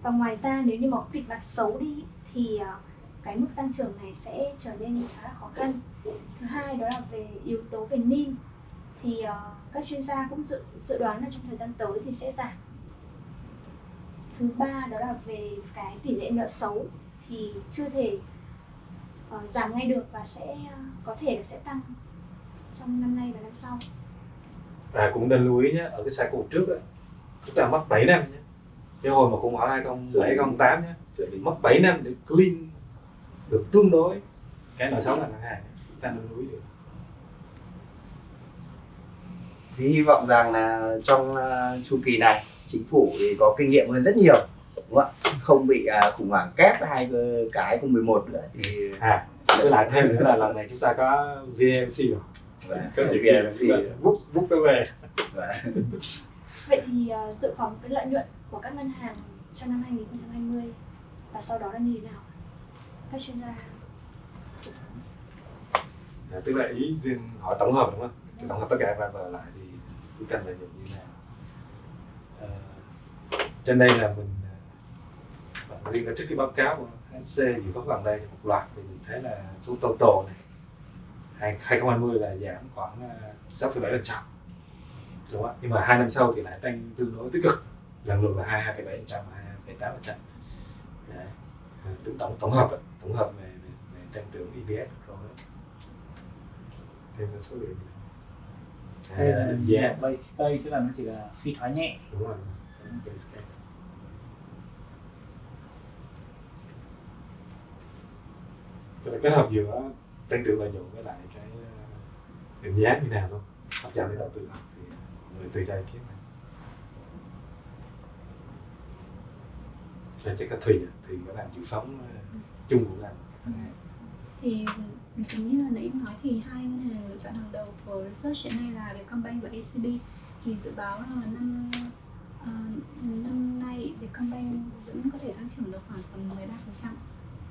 và ngoài ra nếu như mà có kịch bản xấu đi thì ờ, cái mức tăng trưởng này sẽ trở nên khá là khó khăn. Thứ hai đó là về yếu tố về NIM thì uh, các chuyên gia cũng dự dự đoán là trong thời gian tới thì sẽ giảm. Thứ ba đó là về cái tỷ lệ nợ xấu thì chưa thể uh, giảm ngay được và sẽ uh, có thể là sẽ tăng trong năm nay và năm sau và cũng nên lưu ý nhé ở cái cycle trước ấy, chúng ta mất 7 năm nhé. Cái hồi mà khủng hoảng 2007 2008 nhé lý. mất 7 năm để clean được tương đối. Cái nợ xấu ngành ngân hàng chúng ta nên lưu ý được. Thì hy vọng rằng là trong uh, chu kỳ này chính phủ thì có kinh nghiệm hơn rất nhiều đúng không ạ? Không bị uh, khủng hoảng kép hai cái cái cùng 11 nữa thì à với lại thêm nữa là lần này chúng ta có VMC rồi có chỉ việc là thì bút bút cái về. Vậy thì ờ, dự phòng cái lợi nhuận của các ngân hàng trong năm 2020 và sau đó là như thế nào? Các chuyên gia à, tức là ý riêng hỏi tổng hợp đúng không? Thì tổng hợp tất cả và vào lại thì bức tranh lợi nhuận như thế nào? À, trên đây là mình riêng là trước cái báo cáo của HC dự báo gần đây thì một loạt thì mình thấy là số total này 2020 là giảm khoảng à, 6,7 phần trăm. Đúng không ạ? Nhưng mà hai năm sau thì lại tăng tương đối tích cực. Lần lượt là 22,7 phần trăm 22,8 phần trăm. Đấy. À, tổng tổng hợp tổng hợp về, về, về tăng trưởng EPS rồi thêm cái số liệu Đây là à, yeah. giá base case tức là nó chỉ là suy thoái nhẹ. Đúng rồi Base case. Tức là kết hợp giữa tăng trưởng lợi nhuận với lại cái ờ, định giá như nào luôn, hấp dẫn để đầu tư thì mọi người tùy ra ý kiến này. Rồi chắc là Thùy à? thì có làm dự phóng ờ, chung của làm ừ. thì chính như là nãy em nói thì hai ngân hàng lựa chọn hàng đầu của research hiện nay là Vietcombank và ACB thì dự báo là năm uh, năm nay Vietcombank vẫn có thể tăng trưởng được khoảng tầm 13%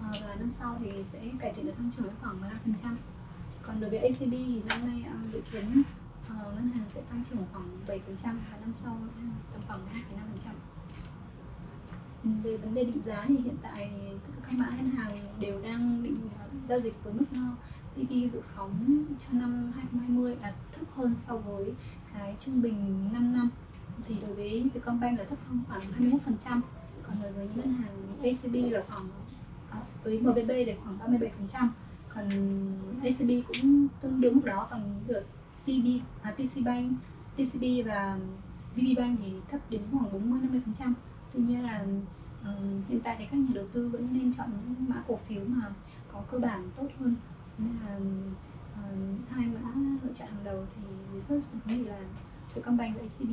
Ờ, và năm sau thì sẽ cải thiện được tăng trưởng khoảng 15% còn đối với ACB thì năm nay ờ, dự kiến ờ, ngân hàng sẽ tăng trưởng khoảng 7% và năm sau tầm khoảng 2,5% về vấn đề định giá thì hiện tại tất cả các mã ngân hàng đều đang định giao dịch với mức PE dự phóng cho năm 2020 là thấp hơn so với cái trung bình 5 năm. Thì đối với Vietcombank là thấp hơn khoảng 21% còn đối với ngân hàng ACB là khoảng với MBB để khoảng 37% còn ACB cũng tương đương mức đó còn được TB à, TC Bank, TCB và VB Bank thì thấp đến khoảng 40-50% tuy nhiên là ờ, hiện tại thì các nhà đầu tư vẫn nên chọn những mã cổ phiếu mà có cơ bản tốt hơn. Nên là uh, hai mã lựa chọn hàng đầu thì research nghĩ là Vietcombank và ACB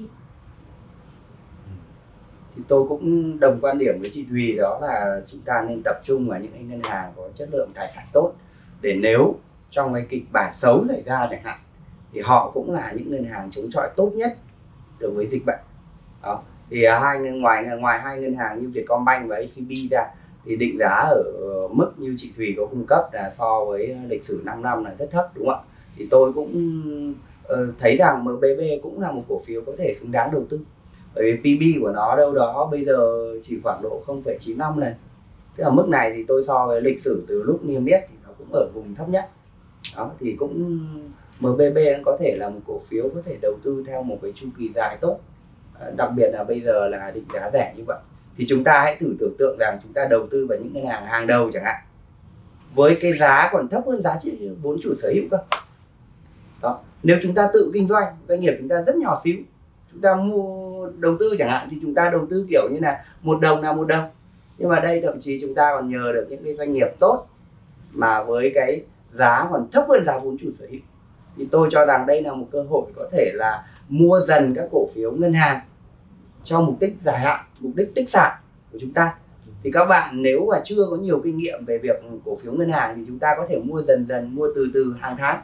thì tôi cũng đồng quan điểm với chị Thùy đó là chúng ta nên tập trung vào những cái ngân hàng có chất lượng tài sản tốt để nếu trong cái kịch bản xấu xảy ra chẳng hạn, thì họ cũng là những ngân hàng chống chọi tốt nhất đối với dịch bệnh. Đó, thì hai ngoài ngoài hai ngân hàng như Vietcombank và ACB ra, thì định giá ở ờ, mức như chị Thùy có cung cấp là so với lịch sử 5 năm là rất thấp, đúng không ạ? Thì tôi cũng ờ, thấy rằng MBB cũng là một cổ phiếu có thể xứng đáng đầu tư bởi vì PB của nó đâu đó bây giờ chỉ khoảng độ 0,95 lần tức là mức này thì tôi so với lịch sử từ lúc niêm yết thì nó cũng ở vùng thấp nhất. Đó thì cũng MBB có thể là một cổ phiếu có thể đầu tư theo một cái chu kỳ dài tốt. Ờ, đặc biệt là bây giờ là định giá rẻ như vậy. Thì chúng ta hãy thử tưởng tượng rằng chúng ta đầu tư vào những ngân hàng hàng đầu chẳng hạn. Với cái giá còn thấp hơn giá trị vốn chủ sở hữu cơ. Đó nếu chúng ta tự kinh doanh doanh nghiệp chúng ta rất nhỏ xíu. Chúng ta mua đầu tư chẳng hạn, thì chúng ta đầu tư kiểu như là một đồng là một đồng. Nhưng mà đây thậm chí chúng ta còn nhờ được những cái doanh nghiệp tốt mà với cái giá còn thấp hơn giá vốn chủ sở hữu. Thì tôi cho rằng đây là một cơ hội có thể là mua dần các cổ phiếu ngân hàng cho mục đích dài hạn, mục đích tích sản của chúng ta. Thì các bạn nếu mà chưa có nhiều kinh nghiệm về việc cổ phiếu ngân hàng thì chúng ta có thể mua dần dần, mua từ từ hàng tháng.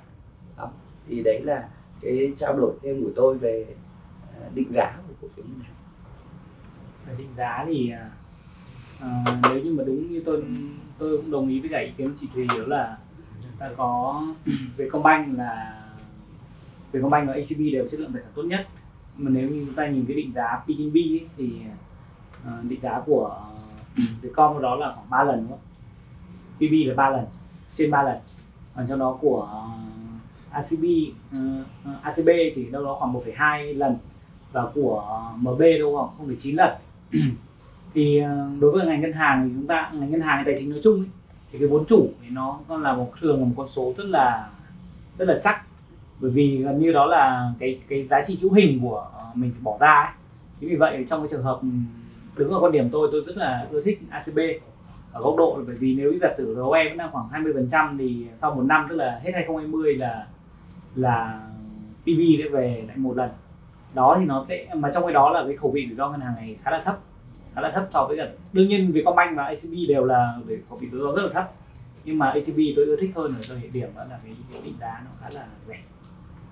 Đó. thì đấy là cái trao đổi thêm của tôi về ờ, định giá cổ phiếu ngân hàng về định giá thì à, nếu như mà đúng như tôi tôi cũng đồng ý với cả ý kiến chị Thùy đó là ta có Vietcombank là Vietcombank và HCB đều chất lượng tài sản tốt nhất. Mà nếu như chúng ta nhìn cái định giá ấy, thì à, định giá của Vietcom đó là khoảng 3 lần đúng không? PB là 3 lần trên 3 lần. Còn trong đó của ờ, ACB ờ, ACB chỉ đâu đó khoảng 1,2 lần và của MB đâu khoảng 0,9 lần. Thì ờ, đối với ngành ngân hàng thì chúng ta ngành ngân hàng tài chính nói chung ấy, thì cái vốn chủ thì nó còn là một thường là một con số rất là rất là chắc. Bởi vì gần như đó là cái cái giá trị hữu hình của ờ, mình phải bỏ ra ấy. chính vì vậy trong cái trường hợp ừ, đứng ở quan điểm tôi tôi rất là ưa thích ACB ở góc độ là bởi vì nếu giả sử ROE vẫn đang khoảng 20% thì sau một năm tức là hết 2020 là là PB sẽ về lại một lần đó thì nó sẽ mà trong cái đó là cái khẩu vị rủi ro ngân hàng này khá là thấp khá là thấp so với cả đương nhiên Vietcombank và ACB đều là về khẩu vị rủi ro rất là thấp nhưng mà ACB tôi ưa thích hơn ở thời điểm đó là cái, cái định giá nó khá là rẻ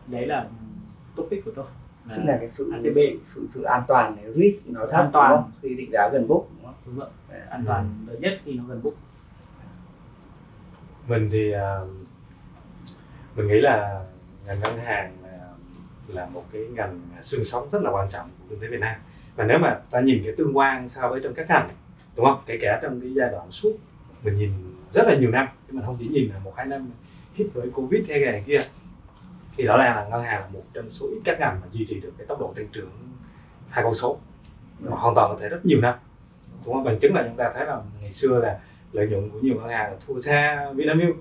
đấy là topic của tôi tức là cái sự ATB. sự, sự, sự an toàn này, risk nó thấp An toàn. đúng không? khi định giá gần book đúng không? đúng rồi an toàn lớn nhất khi nó gần book mình thì à, mình nghĩ là ngành ngân hàng là, một cái ngành xương sống rất là quan trọng của kinh tế Việt Nam. Và nếu mà ta nhìn cái tương quan so với trong các ngành đúng không? Kể cả trong cái giai đoạn suốt mình nhìn rất là nhiều năm chứ mình không chỉ nhìn là một hai năm hit với covid hay này kia thì rõ ràng là ngân hàng là một trong số ít các ngành mà duy trì được cái tốc độ tăng trưởng hai con số. Mà hoàn toàn có thể rất nhiều năm. Đúng không? Bằng chứng là chúng ta thấy là ngày xưa là lợi nhuận của nhiều ngân hàng là thua xa Vinamilk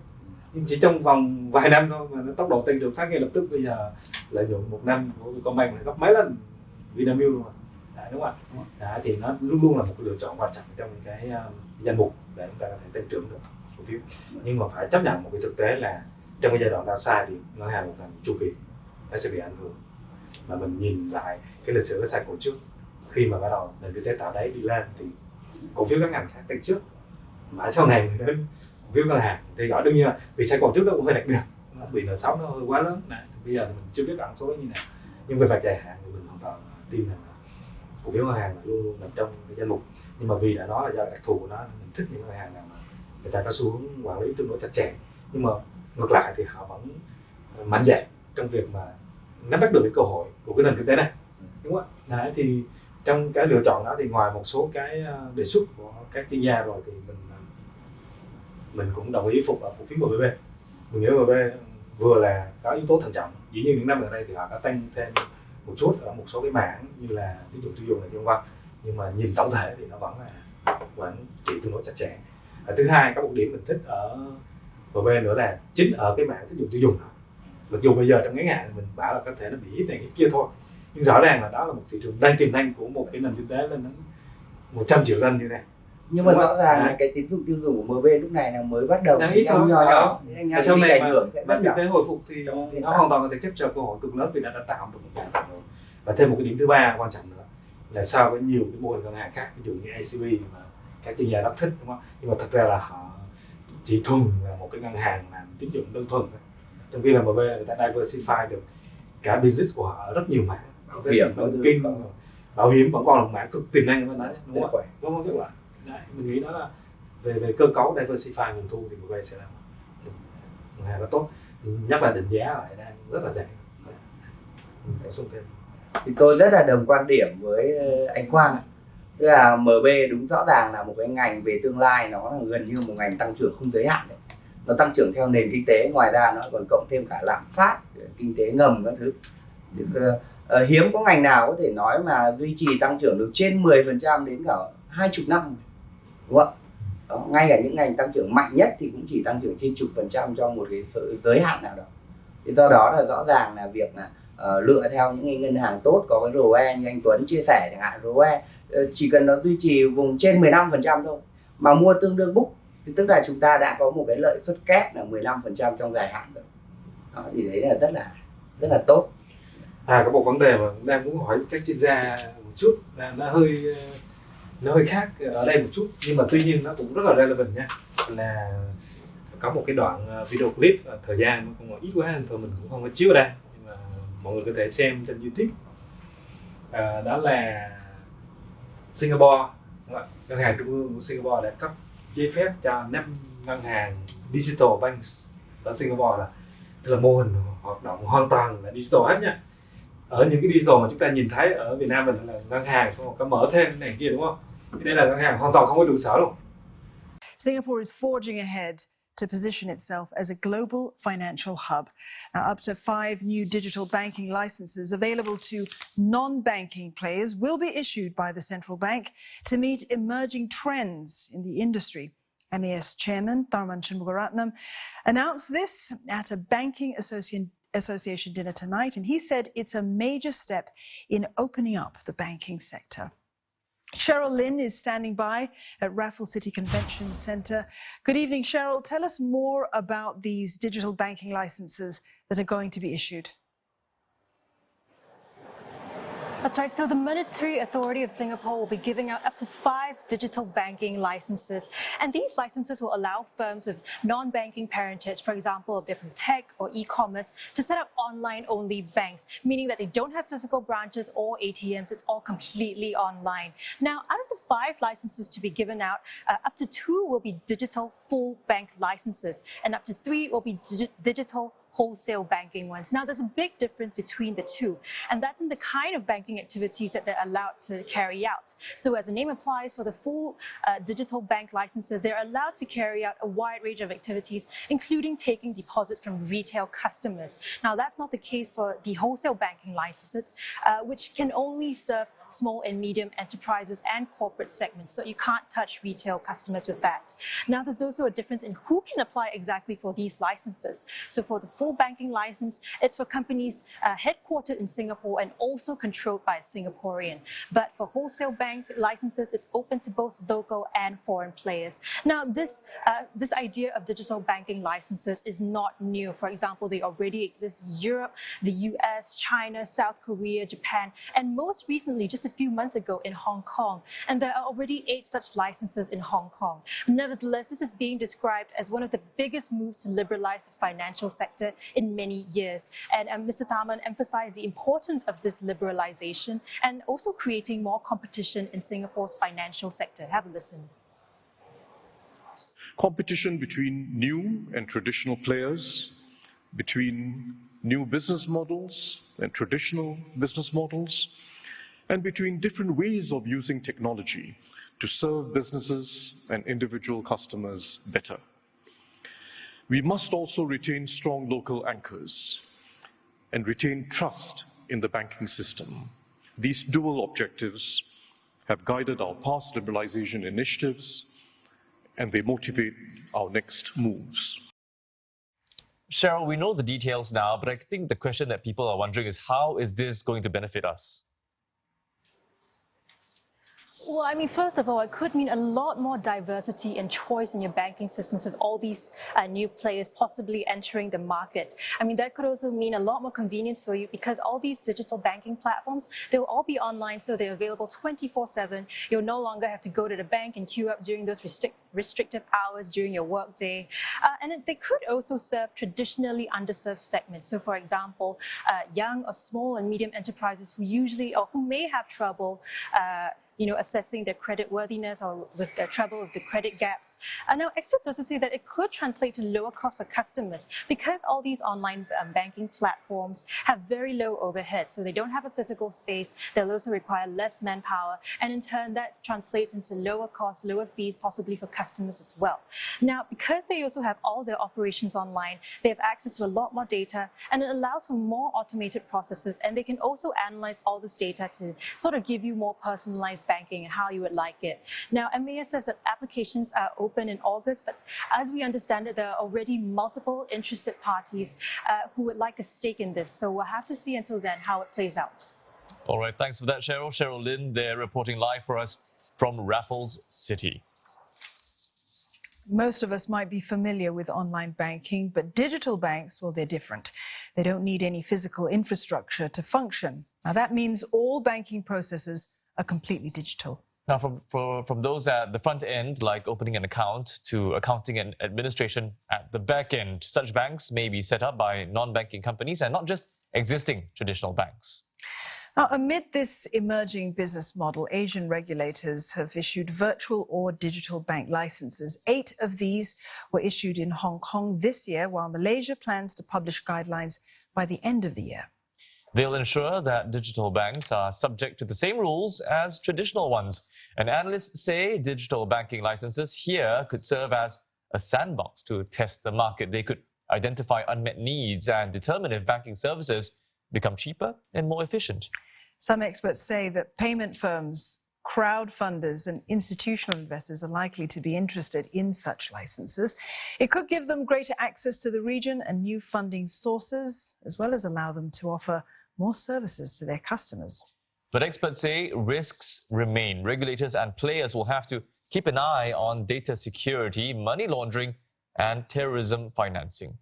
nhưng chỉ trong vòng vài năm thôi mà nó tốc độ tăng trưởng phát ngay lập tức. Bây giờ lợi nhuận một năm của Vietcombank là gấp mấy lần Vinamilk luôn rồi. Đấy, đúng không ạ? Đấy, thì nó luôn luôn là một cái lựa chọn quan trọng trong cái uh, danh mục để chúng ta có thể tăng trưởng được cổ phiếu. Nhưng mà phải chấp nhận một cái thực tế là trong cái giai đoạn downside thì ngân hàng một ngành chu kỳ nó sẽ bị ảnh hưởng. Mà mình nhìn lại cái lịch sử cái cycle trước khi mà bắt đầu nền kinh tế tạo đáy đi lên thì cổ phiếu các ngành khác tăng trước. Mãi sau này mới đến cổ phiếu ngân hàng. Thì gọi đương nhiên là vì sai còn trước nó cũng hơi đặc biệt bị nợ xấu nó hơi quá lớn. Này bây giờ mình chưa biết ẩn số như nào. Nhưng về mặt dài hạn thì mình hoàn toàn tin rằng cổ phiếu ngân hàng luôn luôn nằm trong cái danh mục. Nhưng mà vì đã nói là do đặc thù của nó mình thích những ngân hàng nào mà người ta có xu hướng quản lý tương đối chặt chẽ. Nhưng mà ngược lại thì họ vẫn ờ, mạnh dạn trong việc mà nắm bắt được cái cơ hội của cái nền kinh tế này. Đúng không ạ? Đấy, thì trong cái lựa chọn đó thì ngoài một số cái ờ, đề xuất của các chuyên gia rồi thì mình mình cũng đồng ý phục ở cổ phiếu MBB mình nghĩ MBB vừa là có yếu tố thận trọng dĩ nhiên những năm gần đây thì họ đã tăng thêm một chút ở một số cái mảng như là tín dụng tiêu dùng này vân vân nhưng mà nhìn tổng thể thì nó vẫn là vẫn chỉ tương đối chặt chẽ. À, thứ hai có một điểm mình thích ở MB nữa là chính ở cái mảng tín dụng tiêu dùng. Mặc dù bây giờ trong ngắn hạn mình bảo là có thể nó bị hít này hít kia thôi nhưng rõ ràng là đó là một thị trường đang tiềm năng của một cái nền kinh tế lên đến 100 triệu dân như này nhưng mà Đúng rõ ràng là cái tín dụng tiêu dùng của MB lúc này là mới bắt đầu Đang ít thôi. nhỏ. nhỏ ngay sau này mà rất kinh tế hồi phục thì Trong nó hoàn toàn có thể capture cơ hội cực lớn vì đã, đã tạo được một nền rồi và thêm một cái điểm thứ ba quan trọng nữa là so với nhiều cái mô hình ngân hàng khác ví dụ như ACB mà các chuyên gia rất thích đúng không nhưng mà thật ra là họ chỉ thuần là một cái ngân hàng làm tín dụng đơn thuần thôi. Trong khi là MB là người ta diversify được cả business của họ rất nhiều mảng. Bảo hiểm, có- bảo hiểm vẫn còn là một mảng cực tiềm năng bên đấy đúng rất không đúng không? Các bạn đấy, mình nghĩ đó là về về cơ cấu diversify nguồn thu thì MB sẽ là một hàng rất tốt. Nhất là định giá lại đang rất là rẻ. Bổ sung thêm. Thì tôi rất là đồng quan điểm với ờ, anh Quang tức là MB đúng rõ ràng là một cái ngành về tương lai nó là gần như một ngành tăng trưởng không giới hạn đấy. Nó tăng trưởng theo nền kinh tế ngoài ra nó còn cộng thêm cả lạm phát kinh tế ngầm các thứ. Thì, uh, hiếm có ngành nào có thể nói mà duy trì tăng trưởng được trên 10% đến cả hai chục năm đúng không ạ? Đó, ngay cả những ngành tăng trưởng mạnh nhất thì cũng chỉ tăng trưởng trên chục phần trăm trong một cái sự giới hạn nào đó. Thì do đó là rõ ràng là việc là uh, lựa theo những ngân hàng tốt có cái ROE như anh Tuấn chia sẻ chẳng hạn. ROE uh, ờ, chỉ cần nó duy trì vùng trên 15% thôi mà mua tương đương book thì tức là chúng ta đã có một cái lợi suất kép là 15% trong dài hạn rồi. Đó, thì đấy là rất là rất là tốt. À có một vấn đề mà đang muốn hỏi các chuyên gia một chút là nó hơi nó hơi khác ở đây một chút nhưng mà tuy nhiên nó cũng rất là relevant nha. Là có một cái đoạn ờ, video clip ờ, thời gian nó không còn ít quá nên thôi mình cũng không có chiếu ở đây. Nhưng mà mọi người có thể xem trên youtube. À, đó là Singapore. Ngân hàng trung ương của Singapore đã cấp giấy phép cho năm ngân hàng digital banks ở Singapore là tức là mô hình hoạt động hoàn toàn là digital hết nha. Ở những cái digital mà chúng ta nhìn thấy ở Việt Nam mình là ngân hàng xong rồi có mở thêm này kia đúng không? Đây là ngân hàng hoàn toàn không có sở luôn Singapore is forging ahead to position itself as a global financial hub. Now, up to five new digital banking licenses available to non-banking players will be issued by the central bank to meet emerging trends in the industry. MAS chairman Tharman Shanmugaratnam announced this at a banking Association dinner tonight, and he said it's a major step in opening up the banking sector. Cheryl Lynn is standing by at Raffle City Convention Center. Good evening, Cheryl. Tell us more about these digital banking licenses that are going to be issued. That's right. So the Monetary Authority of Singapore will be giving out up to five digital banking licenses. And these licenses will allow firms with non-banking parentage, for example, of different tech or e-commerce, to set up online-only banks, meaning that they don't have physical branches or ATMs. It's all completely online. Now, out of the five licenses to be given out, uh, up to two will be digital full bank licenses, and up to three will be digi digital wholesale banking ones. Now, there's a big difference between the two, and that's in the kind of banking activities that they're allowed to carry out. So as the name implies, for the full uh, digital bank licenses, they're allowed to carry out a wide range of activities, including taking deposits from retail customers. Now, that's not the case for the wholesale banking licenses, uh, which can only serve small and medium enterprises and corporate segments. So you can't touch retail customers with that. Now, there's also a difference in who can apply exactly for these licenses. So for the full banking license, it's for companies uh, headquartered in Singapore and also controlled by a Singaporean. But for wholesale bank licenses, it's open to both local and foreign players. Now, this, uh, this idea of digital banking licenses is not new. For example, they already exist in Europe, the US, China, South Korea, Japan, and most recently, just just a few months ago in Hong Kong, and there are already eight such licenses in Hong Kong. Nevertheless, this is being described as one of the biggest moves to liberalize the financial sector in many years. And um, Mr. Tharman emphasized the importance of this liberalization and also creating more competition in Singapore's financial sector. Have a listen. Competition between new and traditional players, between new business models and traditional business models, and between different ways of using technology to serve businesses and individual customers better. We must also retain strong local anchors and retain trust in the banking system. These dual objectives have guided our past liberalization initiatives and they motivate our next moves. Cheryl, we know the details now, but I think the question that people are wondering is how is this going to benefit us? Well, I mean, first of all, it could mean a lot more diversity and choice in your banking systems with all these uh, new players possibly entering the market. I mean, that could also mean a lot more convenience for you because all these digital banking platforms, they'll all be online, so they're available 24-7. You'll no longer have to go to the bank and queue up during those restrict restrictive hours during your workday. Uh, and it, they could also serve traditionally underserved segments. So, for example, uh, young or small and medium enterprises who usually or who may have trouble uh, you know, assessing their credit worthiness or with the trouble with the credit gaps. And now experts also say that it could translate to lower costs for customers because all these online um, banking platforms have very low overhead. So they don't have a physical space. They'll also require less manpower. And in turn, that translates into lower costs, lower fees, possibly for customers as well. Now, because they also have all their operations online, they have access to a lot more data and it allows for more automated processes. And they can also analyze all this data to sort of give you more personalized banking and how you would like it. Now, MAS says that applications are open in August, but as we understand it, there are already multiple interested parties uh, who would like a stake in this. So we'll have to see until then how it plays out. All right, thanks for that, Cheryl. Cheryl Lin there reporting live for us from Raffles City. Most of us might be familiar with online banking, but digital banks, well, they're different. They don't need any physical infrastructure to function. Now, that means all banking processes are completely digital. Now, from, for, from those at the front end, like opening an account, to accounting and administration at the back end, such banks may be set up by non-banking companies and not just existing traditional banks. Now, amid this emerging business model, Asian regulators have issued virtual or digital bank licenses. Eight of these were issued in Hong Kong this year, while Malaysia plans to publish guidelines by the end of the year. They'll ensure that digital banks are subject to the same rules as traditional ones. And analysts say digital banking licenses here could serve as a sandbox to test the market. They could identify unmet needs and determine if banking services become cheaper and more efficient. Some experts say that payment firms, crowd funders, and institutional investors are likely to be interested in such licenses. It could give them greater access to the region and new funding sources, as well as allow them to offer more services to their customers. But experts say risks remain. Regulators and players will have to keep an eye on data security, money laundering and terrorism financing.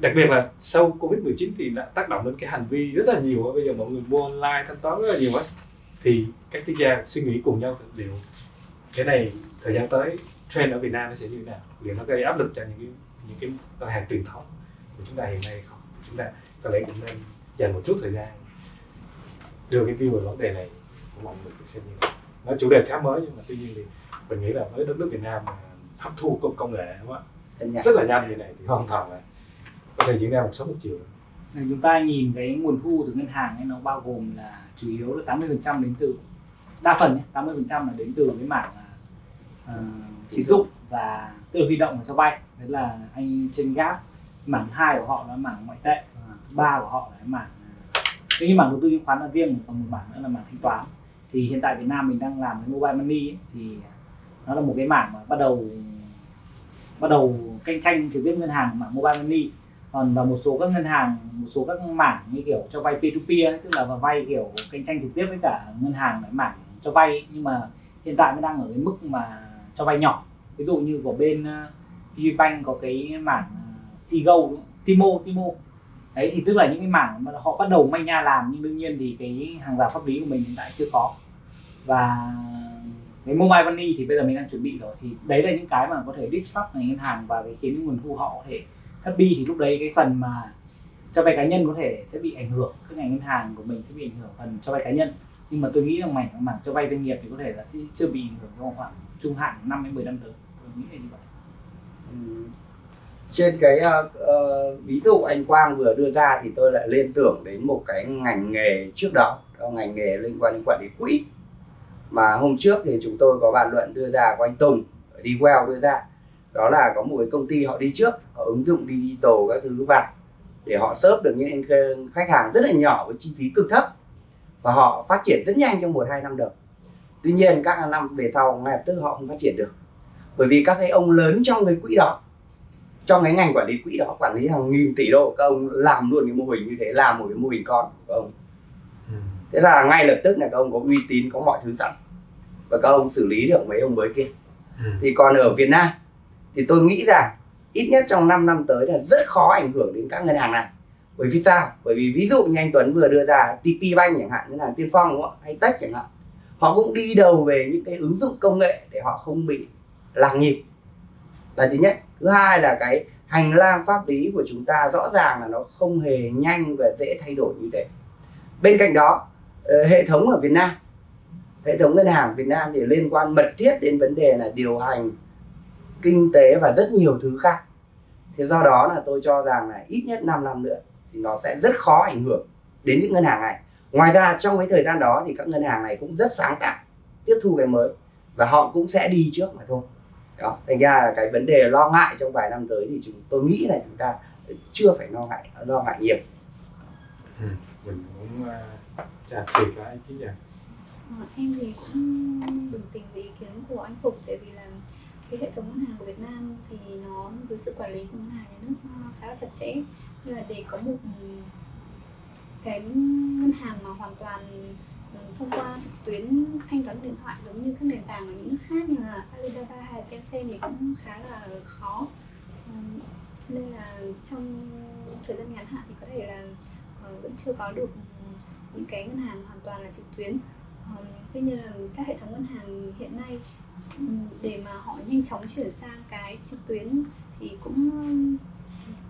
đặc biệt là sau covid 19 thì đã tác động đến cái hành vi rất là nhiều bây giờ mọi người mua online thanh toán rất là nhiều á thì các chuyên gia suy nghĩ cùng nhau liệu cái này thời gian tới trend ở Việt Nam nó sẽ như thế nào liệu nó gây áp lực cho những cái những cái ngân hàng truyền thống của chúng ta hiện nay không chúng ta có lẽ cũng nên dành một chút thời gian đưa cái view về vấn đề này. Của mọi người xem như thế nó chủ đề khá mới nhưng mà tuy nhiên thì mình nghĩ là với đất nước Việt Nam mà hấp thu công công nghệ đúng không ạ? Rất là nhanh như này thì hoàn toàn là có thể diễn ra một sớm một chiều Này, chúng ta nhìn cái nguồn thu từ ngân hàng ấy nó bao gồm là chủ yếu là 80% đến từ đa phần nhé, 80% là đến từ cái mảng uh, tín dụng. và là huy động và cho vay. Đấy là anh trên gap mảng hai của họ là mảng ngoại tệ ba của họ là cái mảng cái mảng đầu tư chứng khoán là riêng còn một mảng nữa là mảng thanh toán. Thì hiện tại Việt Nam mình đang làm cái mobile money ấy, thì nó là một cái mảng mà bắt đầu bắt đầu cạnh tranh trực tiếp ngân hàng mảng mobile money. Còn và một số các ngân hàng một số các mảng như kiểu cho vay peer to peer tức là vay kiểu cạnh tranh trực tiếp với cả ngân hàng cái mảng cho vay nhưng mà hiện tại mới đang ở cái mức mà cho vay nhỏ. Ví dụ như của bên uh, có cái mảng ờ, uh, Tigo Timo Timo đấy, thì tức là những cái mảng mà họ bắt đầu manh nha làm, nhưng đương nhiên thì cái hàng rào pháp lý của mình hiện tại chưa có. Và cái mobile money thì bây giờ mình đang chuẩn bị rồi, thì đấy là những cái mà có thể disrupt ngành ngân hàng và cái khiến nguồn thu họ có thể thấp đi thì lúc đấy cái phần mà cho vay cá nhân có thể sẽ bị ảnh hưởng cái ngành ngân hàng của mình sẽ bị ảnh hưởng phần cho vay cá nhân. Nhưng mà tôi nghĩ rằng mảng mảng cho vay doanh nghiệp thì có thể là sẽ chưa bị ảnh hưởng trong khoảng trung hạn 5 đến 10 năm tới. Tôi nghĩ là như vậy trên cái uh, uh, ví dụ anh Quang vừa đưa ra thì tôi lại liên tưởng đến một cái ngành nghề trước đó đó ngành nghề liên quan đến quản lý quỹ. Mà hôm trước thì chúng tôi có bàn luận đưa ra của anh Tùng đi well đưa ra. Đó là có một cái công ty họ đi trước họ ứng dụng digital các thứ vào để họ sớp được những khách hàng rất là nhỏ với chi phí cực thấp và họ phát triển rất nhanh trong một hai năm đầu. Tuy nhiên các năm về sau ngay lập tức họ không phát triển được. Bởi vì các cái ông lớn trong cái quỹ đó trong cái ngành quản lý quỹ đó quản lý hàng nghìn tỷ đô các ông làm luôn cái mô hình như thế làm một cái mô hình con của ông. Thế là ngay lập tức là các ông có uy tín có mọi thứ sẵn. Và các ông xử lý được mấy ông mới kia. Thì còn ở Việt Nam thì tôi nghĩ rằng ít nhất trong 5 năm tới là rất khó ảnh hưởng đến các ngân hàng này. Bởi vì sao? Bởi vì ví dụ như anh Tuấn vừa đưa ra TP Bank chẳng hạn ngân hàng Tiên Phong đúng không? hay Tech chẳng hạn. Họ cũng đi đầu về những cái ứng dụng công nghệ để họ không bị lạc nhịp là thứ nhất. Thứ hai là cái hành lang pháp lý của chúng ta rõ ràng là nó không hề nhanh và dễ thay đổi như thế. Bên cạnh đó ờ, hệ thống ở Việt Nam, hệ thống ngân hàng Việt Nam thì liên quan mật thiết đến vấn đề là điều hành kinh tế và rất nhiều thứ khác. Thế do đó là tôi cho rằng là ít nhất 5 năm nữa thì nó sẽ rất khó ảnh hưởng đến những ngân hàng này. Ngoài ra, trong cái thời gian đó thì các ngân hàng này cũng rất sáng tạo, tiếp thu cái mới và họ cũng sẽ đi trước mà thôi đó thành ra là cái vấn đề lo ngại trong vài năm tới thì chúng tôi nghĩ là chúng ta chưa phải lo ngại lo ngại nhiều ừ. mình cũng uh, trả tiền lại ý kiến Ờ, em thì cũng đồng tình với ý kiến của anh Phục tại vì là cái hệ thống ngân hàng của Việt Nam thì nó dưới sự quản lý của ngân hàng nhà nước khá là chặt chẽ nên là để có một cái ngân hàng mà hoàn toàn thông qua trực tuyến thanh toán điện thoại giống như các nền tảng ở những nước khác như là Alibaba hay Tencent thì cũng khá là khó. Cho nên là trong thời gian ngắn hạn thì có thể là ờ, vẫn chưa có được những cái ngân hàng hoàn toàn là trực tuyến. Tuy nhiên là các hệ thống ngân hàng hiện nay để mà họ nhanh chóng chuyển sang cái trực tuyến thì cũng,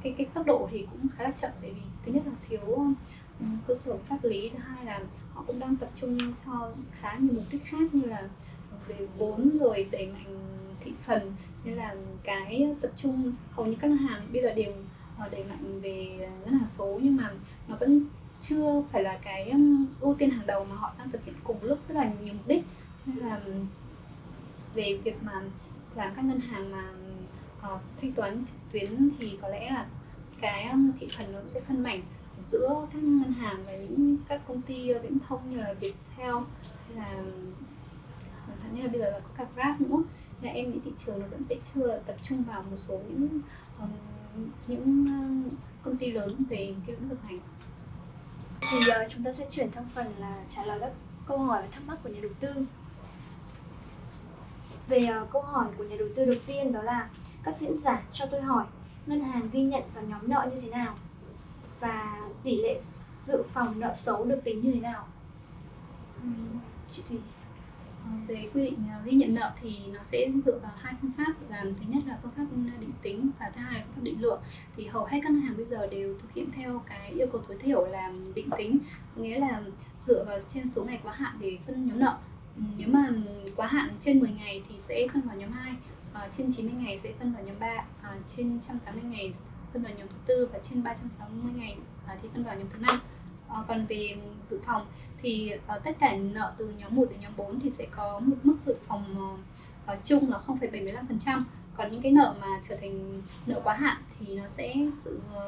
cái cái tốc độ thì cũng khá là chậm, tại vì thứ nhất là thiếu cơ sở pháp lý. Thứ hai là họ cũng đang tập trung cho khá nhiều mục đích khác như là về vốn rồi đẩy mạnh thị phần. Như là cái tập trung hầu như các ngân hàng bây giờ đều ờ, đẩy mạnh về ngân hàng số nhưng mà nó vẫn chưa phải là cái ưu tiên hàng đầu mà họ đang thực hiện cùng lúc rất là nhiều mục đích. Cho nên là về việc mà làm các ngân hàng mà uh, thanh toán trực tuyến thì có lẽ là cái thị phần nó sẽ phân mảnh giữa các ngân hàng và những các công ty viễn thông như là Viettel hay là thậm như là bây giờ là có cả Grab nữa. Là em nghĩ thị trường nó vẫn sẽ chưa tập trung vào một số những um, những công ty lớn về cái lĩnh vực này. Thì giờ chúng ta sẽ chuyển sang phần là trả lời các câu hỏi và thắc mắc của nhà đầu tư. Về ờ, câu hỏi của nhà đầu tư đầu tiên đó là các diễn giả cho tôi hỏi ngân hàng ghi nhận vào nhóm nợ như thế nào? Và tỷ lệ dự phòng nợ xấu được tính như thế nào? Ừ, chị Thùy ờ, về quy định ờ, ghi nhận nợ thì nó sẽ dựa vào hai phương pháp. Là thứ nhất là phương pháp ừ, định tính và thứ hai là phương pháp định lượng. Thì hầu hết các ngân hàng bây giờ đều thực hiện theo cái yêu cầu tối thiểu là định tính. Nghĩa là dựa vào trên số ngày quá hạn để phân nhóm nợ. Ừ, nếu mà quá hạn trên 10 ngày thì sẽ phân vào nhóm 2 à, ờ, trên 90 ngày sẽ phân vào nhóm 3 à, trên 180 ngày phân vào nhóm thứ tư và trên 360 ngày à, thì phân vào nhóm thứ năm. À, còn về dự phòng thì à, tất cả nợ từ nhóm 1 đến nhóm 4 thì sẽ có một mức dự phòng à, à chung là 0,75% còn những cái nợ mà trở thành nợ quá hạn thì nó sẽ sự à,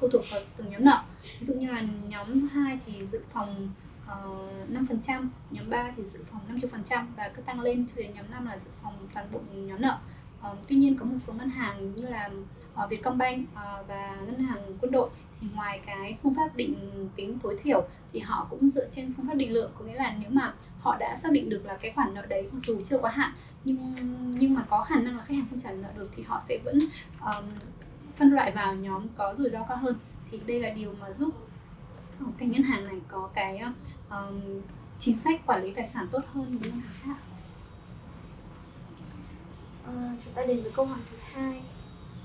phụ thuộc vào từng nhóm nợ. Ví dụ như là nhóm 2 thì dự phòng à, uh, 5%, nhóm 3 thì dự phòng 50% và cứ tăng lên cho đến nhóm 5 là dự phòng toàn bộ nhóm nợ. Uh, tuy nhiên có một số ngân hàng như là uh, Vietcombank uh, và ngân hàng quân đội. Thì ngoài cái phương pháp định tính tối thiểu thì họ cũng dựa trên phương pháp định lượng. Có nghĩa là nếu mà họ đã xác định được là cái khoản nợ đấy dù chưa quá hạn nhưng nhưng mà có khả năng là khách hàng không trả nợ được thì họ sẽ vẫn um, phân loại vào nhóm có rủi ro cao hơn. Thì đây là điều mà giúp ờ, cái ngân hàng này có cái um, chính sách quản lý tài sản tốt hơn với ngân hàng khác à, chúng ta đến với câu hỏi thứ hai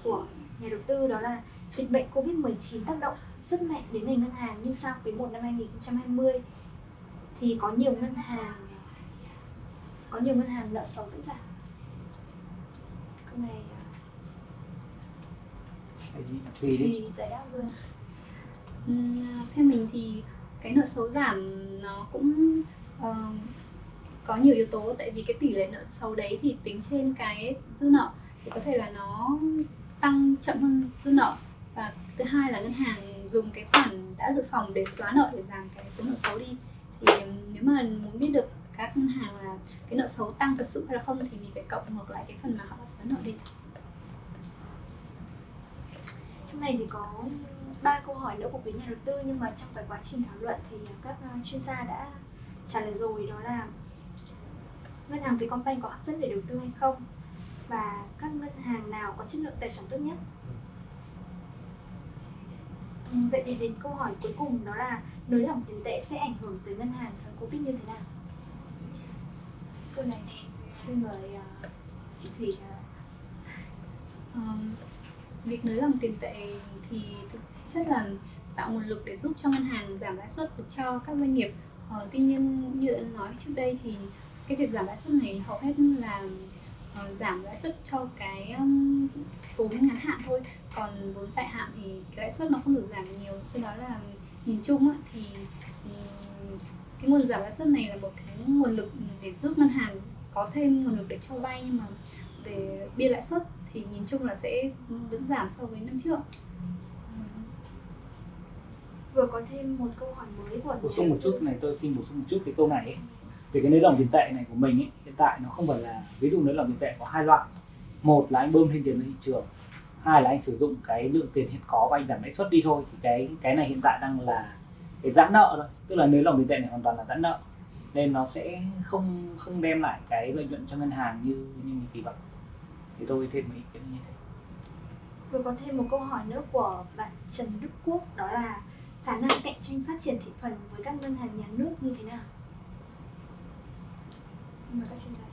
của nhà đầu tư đó là dịch bệnh Covid-19 tác động rất mạnh đến ngành ngân hàng nhưng sang quý 1 năm 2020 thì có nhiều ngân hàng có nhiều ngân hàng nợ xấu vẫn giảm. Câu này thì thì giải đáp luôn. Uhm, theo mình thì cái nợ xấu giảm nó cũng uh, có nhiều yếu tố tại vì cái tỷ lệ nợ xấu đấy thì tính trên cái dư nợ thì có thể là nó tăng chậm hơn dư nợ. Và thứ hai là ngân hàng dùng cái khoản đã dự phòng để xóa nợ để giảm cái số nợ xấu đi. Thì ừ, nếu mà muốn biết được các ngân hàng là cái nợ xấu tăng thật sự hay là không thì mình phải cộng ngược lại cái phần mà họ đã xóa nợ đi. Trong này thì có ba câu hỏi nữa của quý nhà đầu tư, nhưng mà trong cái quá trình thảo luận thì các ờ, chuyên gia đã trả lời rồi, đó là ngân hàng Vietcombank có hấp dẫn để đầu tư hay không? Và các ngân hàng có chất lượng tài sản tốt nhất. Ừ, vậy thì đến câu hỏi cuối cùng đó là nới lỏng tiền tệ sẽ ảnh hưởng tới ngân hàng thời covid như thế nào? Câu này thì xin mời uh, chị thủy trả lời um, việc nới lỏng tiền tệ thì thực chất là tạo nguồn lực để giúp cho ngân hàng giảm lãi suất được cho các doanh nghiệp. Ờ, tuy nhiên như anh nói trước đây thì cái việc giảm lãi suất này hầu hết là uh, giảm lãi suất cho cái um, vốn ngắn hạn thôi. Còn vốn dài hạn thì cái lãi suất nó không được giảm nhiều. Do đó là nhìn chung á, thì um, cái nguồn giảm lãi suất này là một cái nguồn lực để giúp ngân hàng có thêm nguồn lực để cho vay. Nhưng mà về biên lãi suất thì nhìn chung là sẽ vẫn giảm so với năm trước. Vừa có thêm một câu hỏi mới của bổ sung một chút này tôi xin bổ sung một chút cái câu này ấy về cái nới lỏng tiền tệ này của mình ấy, hiện tại nó không phải là ví dụ nới lỏng tiền tệ có hai loại. Một là anh bơm thêm tiền ra thị trường hai là anh sử dụng cái lượng tiền hiện có và anh giảm lãi suất đi thôi. Thì cái cái này hiện tại đang là cái giãn nợ thôi tức là nới lỏng tiền tệ này hoàn toàn là giãn nợ. Nên nó sẽ không không đem lại cái lợi nhuận cho ngân hàng như như mình kỳ vọng. Thì tôi thêm một ý kiến như thế. Vừa có thêm một câu hỏi nữa của bạn Trần Đức Quốc đó là khả năng cạnh tranh phát triển thị phần với các ngân hàng nhà nước như thế nào? Mời các chuyên gia.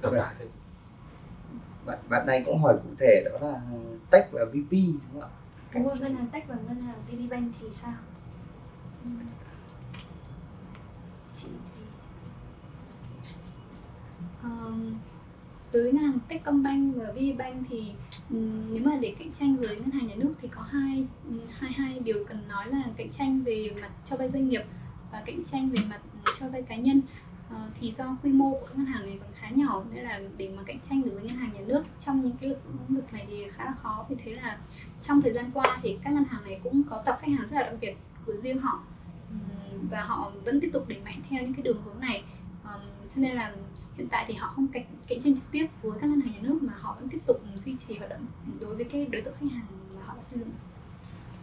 Tổng lại thì bạn bạn này cũng hỏi cụ thể đó là Tech và VP đúng không ạ? Đúng rồi, ngân hàng Tech và ngân hàng VPBank thì sao? Chị thì um, với ngân hàng Techcombank và VPBank thì um, nếu mà để cạnh tranh với ngân hàng nhà nước thì có hai hai hai điều cần nói là cạnh tranh về mặt cho vay doanh nghiệp và cạnh tranh về mặt cho vay cá nhân uh, thì do quy mô của các ngân hàng này còn khá nhỏ nên là để mà cạnh tranh được với ngân hàng nhà nước trong những cái lĩnh vực này thì khá là khó. Vì thế là trong thời gian qua thì các ngân hàng này cũng có tập khách hàng rất là đặc biệt của riêng họ. Và họ vẫn tiếp tục đẩy mạnh theo những cái đường hướng này. Um, cho nên là hiện tại thì họ không cạnh, cạnh tranh trực tiếp với các ngân hàng nhà nước mà họ vẫn tiếp tục duy trì hoạt động đối với cái đối tượng khách hàng mà họ đã xây dựng.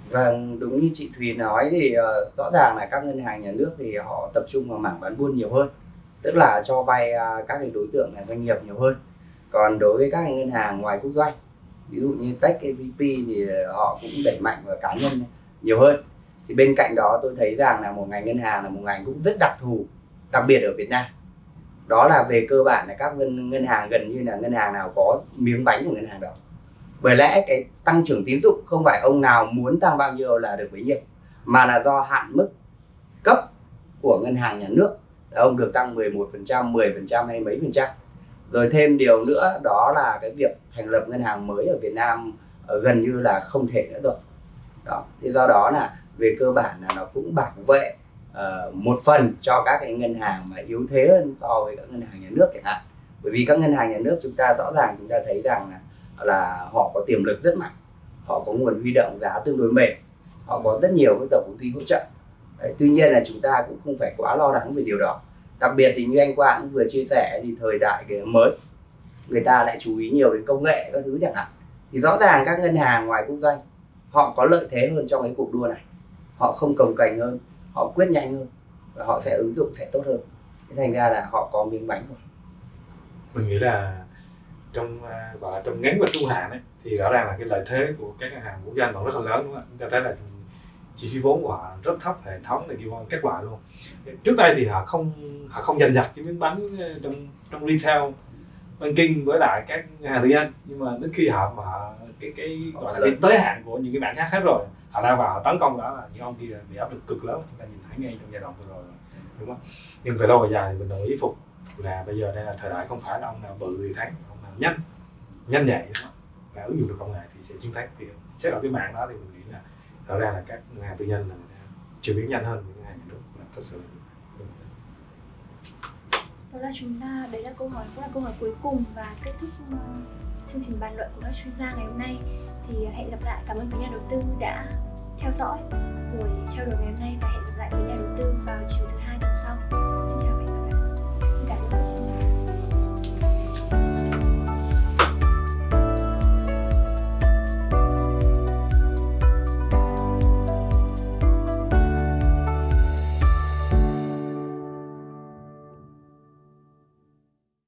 Vâng, đúng như chị Thùy nói thì uh, rõ ràng là các ngân hàng nhà nước thì họ tập trung vào mảng bán buôn nhiều hơn tức là cho vay uh, các cái đối tượng là doanh nghiệp nhiều hơn. Còn đối với các ngân hàng ngoài quốc doanh ví dụ như Tech, VP thì họ cũng đẩy mạnh vào cá nhân nhiều hơn. Thì bên cạnh đó tôi thấy rằng là một ngành ngân hàng là một ngành cũng rất đặc thù đặc biệt ở Việt Nam. Đó là về cơ bản là các ngân, ngân hàng gần như là ngân hàng nào có miếng bánh của ngân hàng đó. Bởi lẽ cái tăng trưởng tín dụng không phải ông nào muốn tăng bao nhiêu là được bấy nhiêu mà là do hạn mức cấp của ngân hàng nhà nước ông được tăng 11%, 10% hay mấy phần trăm. Rồi thêm điều nữa đó là cái việc thành lập ngân hàng mới ở Việt Nam ờ, gần như là không thể nữa rồi. Đó thì do đó là về cơ bản là nó cũng bảo vệ uh, một phần cho các cái ngân hàng mà yếu thế hơn so với các ngân hàng nhà nước chẳng hạn. Bởi vì các ngân hàng nhà nước chúng ta rõ ràng chúng ta thấy rằng là là họ có tiềm lực rất mạnh họ có nguồn huy động giá tương đối mềm họ có rất nhiều cái tổng công ty hỗ trợ. Đấy, tuy nhiên là chúng ta cũng không phải quá lo lắng về điều đó đặc biệt thì như anh Quang cũng vừa chia sẻ thì thời đại cái mới người ta lại chú ý nhiều đến công nghệ các thứ chẳng hạn. Thì rõ ràng các ngân hàng ngoài quốc doanh họ có lợi thế hơn trong cái cuộc đua này. Họ không cồng cành hơn họ quyết nhanh hơn và họ sẽ ứng dụng sẽ tốt hơn. Thế thành ra là họ có miếng bánh rồi. Mình nghĩ là trong và gọi là trong ngắn và trung hạn ấy, thì rõ ràng là cái lợi thế của các ngân hàng quốc doanh vẫn rất là lớn đúng không ạ? Chúng ta thấy là chi phí vốn của họ rất thấp hệ thống này kia kết quả luôn. Trước đây thì họ không họ không giành giật cái miếng bánh trong trong retail banking với lại các hàng tư nhân. Nhưng mà đến khi họ mà cái cái gọi là cái tới hạn của những cái bạn khác hết rồi họ lao vào họ tấn công đó là những ông kia bị áp lực cực lớn. Chúng ta nhìn thấy ngay trong giai đoạn vừa rồi đúng không? Nhưng về lâu về dài thì mình đồng ý phục là bây giờ đây là thời đại không phải là ông nào bự thì thắng ông nào nhanh nhanh nhạy đúng không? và ứng dụng được công nghệ thì sẽ chiến thắng thì xét ở cái mạng đó thì mình là rõ ra là các ngân hàng tư nhân là người ta chuyển biến nhanh hơn những ngân hàng nhà nước, là thật sự đó là chúng ta, đấy là câu hỏi, cũng là câu hỏi cuối cùng và kết thúc ờ, chương trình bàn luận của các chuyên gia ngày hôm nay. Thì ờ, hẹn gặp lại, cảm ơn quý nhà đầu tư đã theo dõi buổi trao đổi ngày hôm nay và hẹn gặp lại quý nhà đầu tư vào chiều thứ hai tuần sau. Xin chào